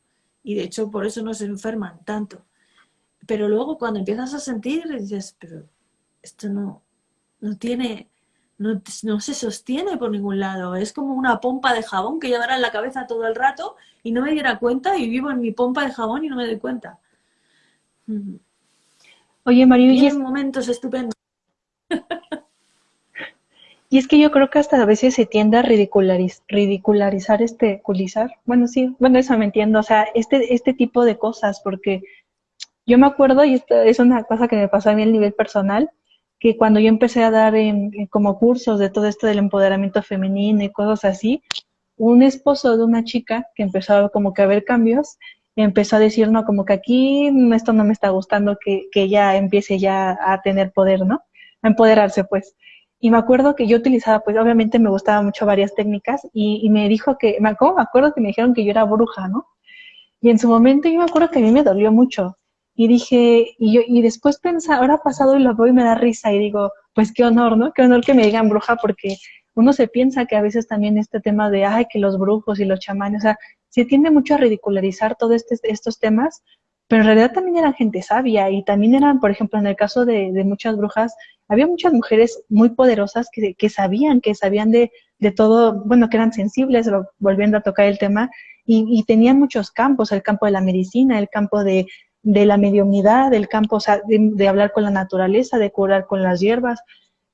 Y de hecho por eso nos enferman tanto. Pero luego cuando empiezas a sentir dices, pero esto no, no tiene, no, no, se sostiene por ningún lado. Es como una pompa de jabón que llevará en la cabeza todo el rato y no me diera cuenta y vivo en mi pompa de jabón y no me doy cuenta. Oye, Mario, y, es momentos estupendos. [LAUGHS] y es que yo creo que hasta a veces se tiende a ridicularizar este culizar. Bueno, sí, bueno, eso me entiendo. O sea, este, este tipo de cosas, porque Yo me acuerdo, y esto es una cosa que me pasó a mí a nivel personal, que cuando yo empecé a dar como cursos de todo esto del empoderamiento femenino y cosas así, un esposo de una chica que empezó como que a ver cambios, empezó a decir, no, como que aquí esto no me está gustando, que, que ella empiece ya a tener poder, ¿no? A empoderarse, pues. Y me acuerdo que yo utilizaba, pues obviamente me gustaban mucho varias técnicas y, y me dijo que, me me acuerdo que me dijeron que yo era bruja, ¿no? Y en su momento yo me acuerdo que a mí me dolió mucho. Y dije, y, yo, y después pensaba, ahora pasado y lo veo y me da risa y digo, pues qué honor, ¿no? Qué honor que me digan bruja porque uno se piensa que a veces también este tema de, ay, que los brujos y los chamanes, o sea, se tiende mucho a ridicularizar todos este, estos temas, pero en realidad también eran gente sabia y también eran, por ejemplo, en el caso de, muchas brujas, había muchas mujeres muy poderosas que, sabían, que sabían de, todo, bueno, que eran sensibles, volviendo a tocar el tema, y, y, tenían muchos campos, el campo de la medicina, el campo de, de la mediunidad, el campo de, hablar con la naturaleza, de curar con las hierbas.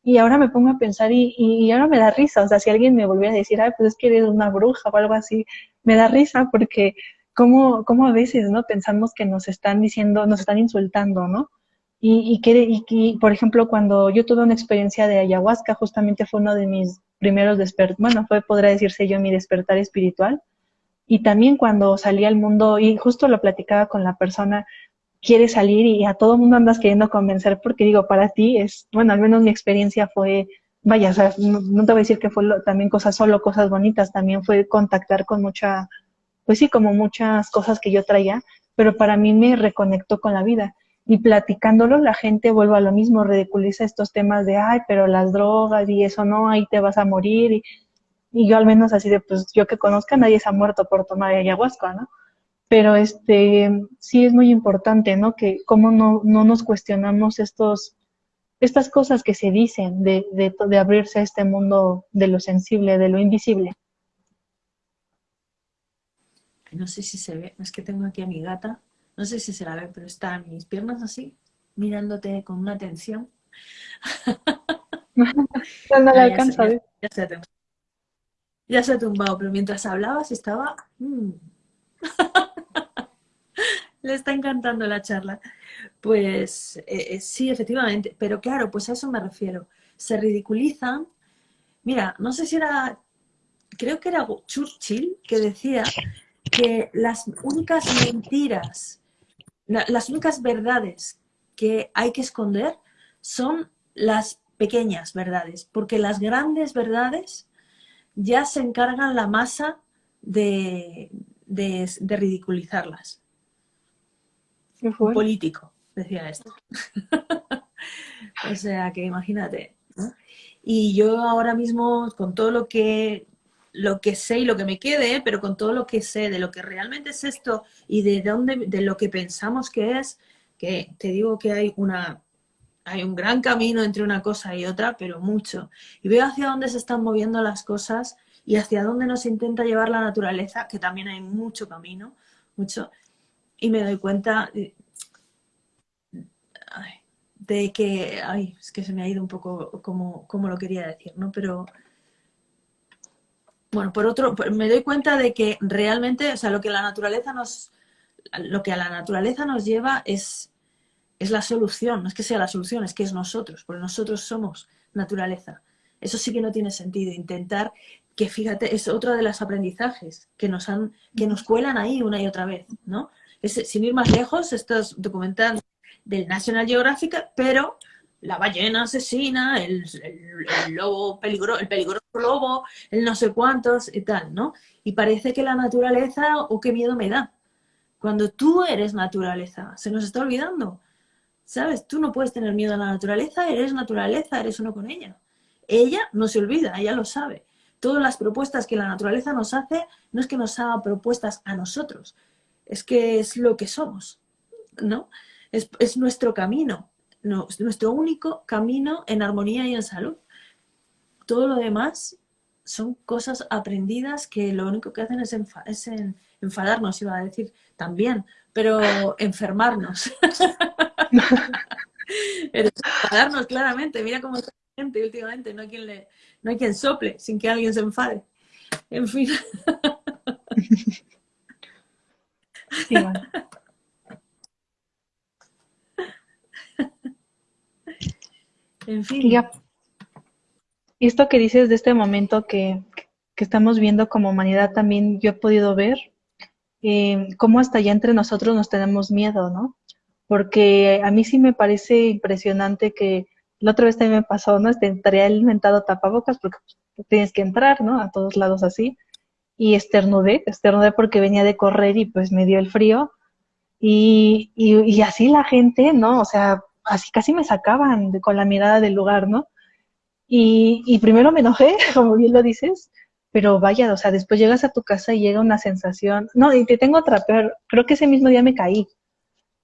Y ahora me pongo a pensar y, y, ahora me da risa, o sea, si alguien me volviera a decir, ay, pues es que eres una bruja o algo así, me da risa porque como, como a veces, ¿no? Pensamos que nos están diciendo, nos están insultando, ¿no? Y, y, que, y, por ejemplo, cuando yo tuve una experiencia de ayahuasca, justamente fue uno de mis primeros despertar, bueno, fue, podría decirse yo, mi despertar espiritual. Y también cuando salí al mundo, y justo lo platicaba con la persona, quiere salir y a todo mundo andas queriendo convencer porque digo, para ti es, bueno, al menos mi experiencia fue, vaya, o sea, no, te voy a decir que fue también cosas solo, cosas bonitas, también fue contactar con mucha, pues sí, como muchas cosas que yo traía, pero para mí me reconectó con la vida. Y platicándolo, la gente vuelve a lo mismo, ridiculiza estos temas de, ay, pero las drogas y eso no, ahí te vas a morir. Y, yo al menos así de, pues yo que conozca, nadie se ha muerto por tomar ayahuasca, ¿no? pero este sí es muy importante, ¿no? Que cómo no, no nos cuestionamos estos, estas cosas que se dicen de, de, de, abrirse a este mundo de lo sensible, de lo invisible. No sé si se ve, es que tengo aquí a mi gata, no sé si se la ve, pero está en mis piernas así, mirándote con una atención. [LAUGHS] no, la alcanza ya, ya, se, ya, se ha tumbado, pero mientras hablabas estaba... Mm. [LAUGHS] Le está encantando la charla. Pues eh, eh, sí, efectivamente, pero claro, pues a eso me refiero. Se ridiculizan. Mira, no sé si era, creo que era Churchill que decía que las únicas mentiras, las únicas verdades que hay que esconder son las pequeñas verdades, porque las grandes verdades ya se encargan la masa de, de, ridiculizarlas. político, decía esto. [LAUGHS] o sea, que imagínate. Y yo ahora mismo, con todo lo que, lo que sé y lo que me quede, pero con todo lo que sé de lo que realmente es esto y de, dónde, de lo que pensamos que es, que te digo que hay una hay un gran camino entre una cosa y otra, pero mucho. Y veo hacia dónde se están moviendo las cosas y hacia dónde nos intenta llevar la naturaleza, que también hay mucho camino, mucho, y me doy cuenta de, que, ay, es que se me ha ido un poco como, como lo quería decir, ¿no? Pero, bueno, por otro, me doy cuenta de que realmente, o sea, lo que la naturaleza nos, lo que a la naturaleza nos lleva es, la solución, no es que sea la solución, es que es nosotros, porque nosotros somos naturaleza. Eso sí que no tiene sentido, intentar que fíjate, es otro de los aprendizajes que nos, han, que nos cuelan ahí una y otra vez, ¿no? Es, sin ir más lejos, estos documentales del National Geographic, pero la ballena asesina, el, lobo peligro, el peligroso lobo, el no sé cuántos y tal, ¿no? Y parece que la naturaleza, o oh, qué miedo me da. Cuando tú eres naturaleza, se nos está olvidando. ¿Sabes? Tú no puedes tener miedo a la naturaleza, eres naturaleza, eres uno con ella. Ella no se olvida, ella lo sabe todas las propuestas que la naturaleza nos hace, no es que nos haga propuestas a nosotros, es que es lo que somos, ¿no? Es, nuestro camino, no, es nuestro único camino en armonía y en salud. Todo lo demás son cosas aprendidas que lo único que hacen es, es enfadarnos, iba a decir también, pero [LAUGHS] enfermarnos. [LAUGHS] enfadarnos claramente, mira cómo está gente últimamente, no hay quien le, no hay quien sople sin que alguien se enfade. En fin. [LAUGHS] En fin. Ya. Esto que dices de este momento que, que estamos viendo como humanidad también yo he podido ver eh, cómo hasta ya entre nosotros nos tenemos miedo, ¿no? Porque a mí sí me parece impresionante que la otra vez también me pasó, ¿no? Este, traía el inventado tapabocas porque pues, tienes que entrar, ¿no? A todos lados así. Y esternudé, esternudé porque venía de correr y pues me dio el frío. Y, y, y así la gente, ¿no? O sea, así casi me sacaban de, con la mirada del lugar, ¿no? Y, primero me enojé, [LAUGHS] como bien lo dices, pero vaya, o sea, después llegas a tu casa y llega una sensación, no, y te tengo otra, pero creo que ese mismo día me caí,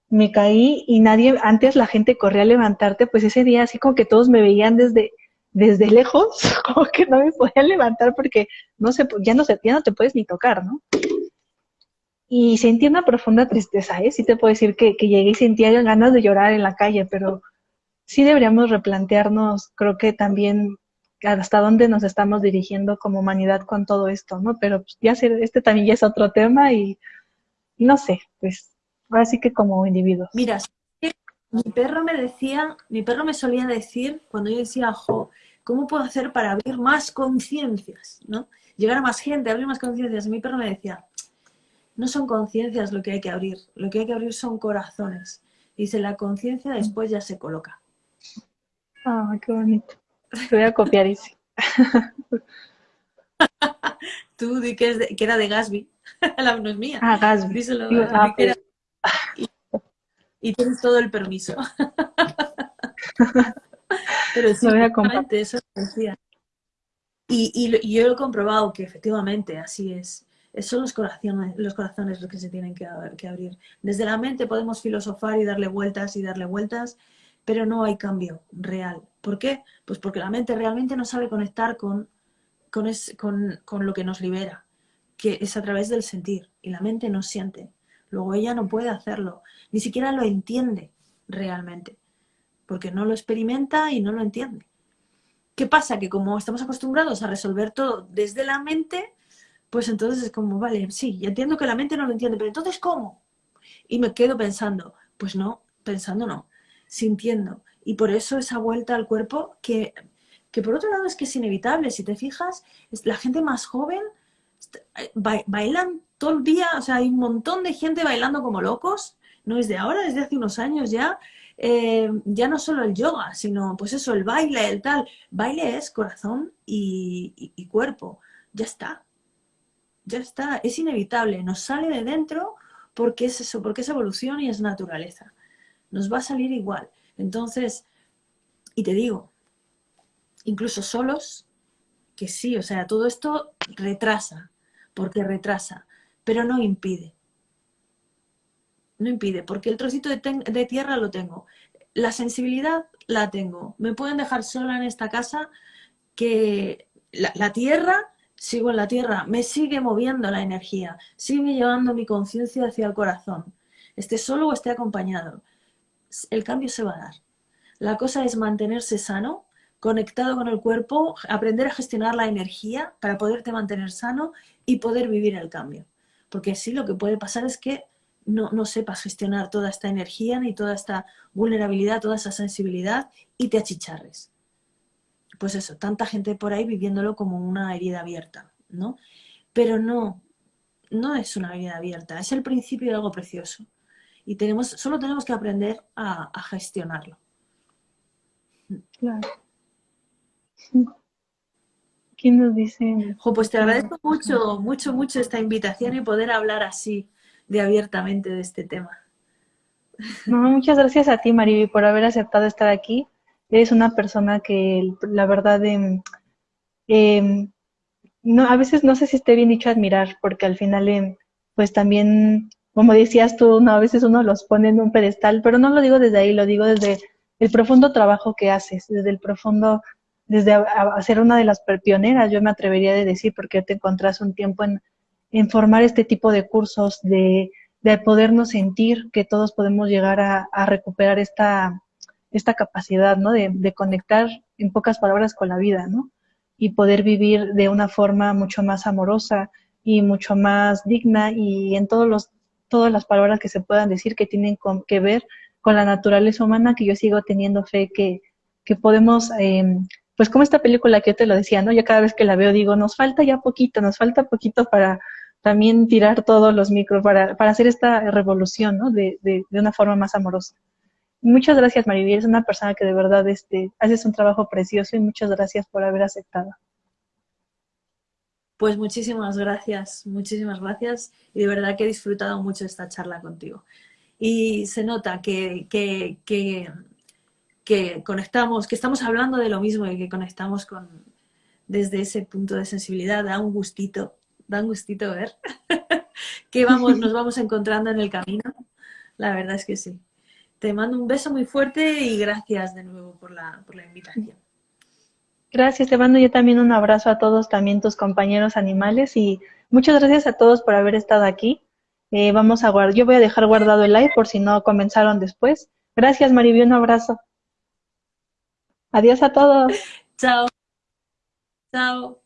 me caí y nadie, antes la gente corría a levantarte, pues ese día así como que todos me veían desde, desde lejos, [LAUGHS] como que no me podían levantar porque no sé, ya no, se, ya no te puedes ni tocar, ¿no? Y sentí una profunda tristeza, ¿eh? Sí te puedo decir que, que llegué y sentía ganas de llorar en la calle, pero sí deberíamos replantearnos, creo que también hasta dónde nos estamos dirigiendo como humanidad con todo esto, ¿no? Pero pues, ya sé, este también ya es otro tema y no sé, pues ahora sí que como individuos. Mira, mi perro me decía, mi perro me solía decir cuando yo decía, jo, ¿cómo puedo hacer para abrir más conciencias, ¿no? Llegar a más gente, abrir más conciencias. Mi perro me decía, no son conciencias lo que hay que abrir, lo que hay que abrir son corazones. Dice, la conciencia después ya se coloca. Ah, qué bonito. Te voy a copiar ese. [LAUGHS] Tú di que, era de Gasby. [LAUGHS] La no es mía. Ah, Gasby. Díselo. Ah, pues. y, tienes todo el permiso. [LAUGHS] Pero sí, voy a eso decía. Y, y, yo he comprobado que efectivamente así es. Son los corazones, los corazones los que se tienen que, abrir. Desde la mente podemos filosofar y darle vueltas y darle vueltas, pero no hay cambio real. ¿Por qué? Pues porque la mente realmente no sabe conectar con, con, lo que nos libera, que es a través del sentir, y la mente no siente. Luego ella no puede hacerlo, ni siquiera lo entiende realmente, porque no lo experimenta y no lo entiende. ¿Qué pasa? Que como estamos acostumbrados a resolver todo desde la mente, pues entonces es como, vale, sí, entiendo que la mente no lo entiende, pero entonces ¿cómo? Y me quedo pensando, pues no, pensando no, sintiendo. Y por eso esa vuelta al cuerpo, que, que por otro lado es que es inevitable, si te fijas, la gente más joven eh, bailan todo el día, o sea, hay un montón de gente bailando como locos, no es de ahora, desde hace unos años ya, eh, ya no solo el yoga, sino pues eso, el baile, el tal. Baile es corazón y, y, cuerpo. Ya está. Ya está. Es inevitable. Nos sale de dentro porque es eso, porque es evolución y es naturaleza. Nos va a salir igual. Entonces, y te digo, incluso solos, que sí, o sea, todo esto retrasa, porque retrasa, pero no impide. No impide, porque el trocito de, tierra lo tengo. La sensibilidad la tengo. Me pueden dejar sola en esta casa que la, tierra, sigo en la tierra, me sigue moviendo la energía, sigue llevando mi conciencia hacia el corazón. Esté solo o esté acompañado el cambio se va a dar. La cosa es mantenerse sano, conectado con el cuerpo, aprender a gestionar la energía para poderte mantener sano y poder vivir el cambio. Porque sí, lo que puede pasar es que no, no sepas gestionar toda esta energía, ni toda esta vulnerabilidad, toda esa sensibilidad y te achicharres. Pues eso, tanta gente por ahí viviéndolo como una herida abierta, ¿no? Pero no, no es una herida abierta, es el principio de algo precioso y tenemos, solo tenemos que aprender a, gestionarlo. Claro. [LAUGHS] ¿Quién nos dice? pues te agradezco mucho, mucho, mucho esta invitación y poder hablar así de abiertamente de este tema. muchas gracias a ti, Mariby, por haber aceptado estar aquí. Eres una persona que, la verdad, em, em, no, a veces no sé si esté bien dicho admirar, porque al final, em, pues también como decías tú, no, a veces uno los pone en un pedestal, pero no lo digo desde ahí, lo digo desde el profundo trabajo que haces, desde el profundo, desde hacer una de las pioneras, yo me atrevería a decir, porque te encontrás un tiempo en, formar este tipo de cursos, de, de, podernos sentir que todos podemos llegar a recuperar esta, esta capacidad, ¿no? De, de, conectar, en pocas palabras, con la vida, ¿no? Y poder vivir de una forma mucho más amorosa y mucho más digna y en todos los todas las palabras que se puedan decir que tienen que ver con la naturaleza humana, que yo sigo teniendo fe que, que podemos, em, pues como esta película que yo te lo decía, ¿no? Yo cada vez que la veo digo, nos falta ya poquito, nos falta poquito para también tirar todos los micros, para, para hacer esta revolución, ¿no? De, de, de una forma más amorosa. Muchas gracias, Maribel. Es una persona que de verdad este, haces un trabajo precioso y muchas gracias por haber aceptado. Pues muchísimas gracias, muchísimas gracias y de verdad que he disfrutado mucho esta charla contigo. Y se nota que, que, que, que conectamos, que estamos hablando de lo mismo y que conectamos con, desde ese punto de sensibilidad. Da un gustito, da un gustito ver [LAUGHS] que vamos, nos vamos encontrando en el camino. La verdad es que sí. Te mando un beso muy fuerte y gracias de nuevo por la, por la invitación. Gracias, te mando yo también un abrazo a todos, también tus compañeros animales y muchas gracias a todos por haber estado aquí. Eh, vamos a guardar, yo voy a dejar guardado el live por si no comenzaron después. Gracias, Maribí, un abrazo. Adiós a todos. [LAUGHS] Chao. Chao.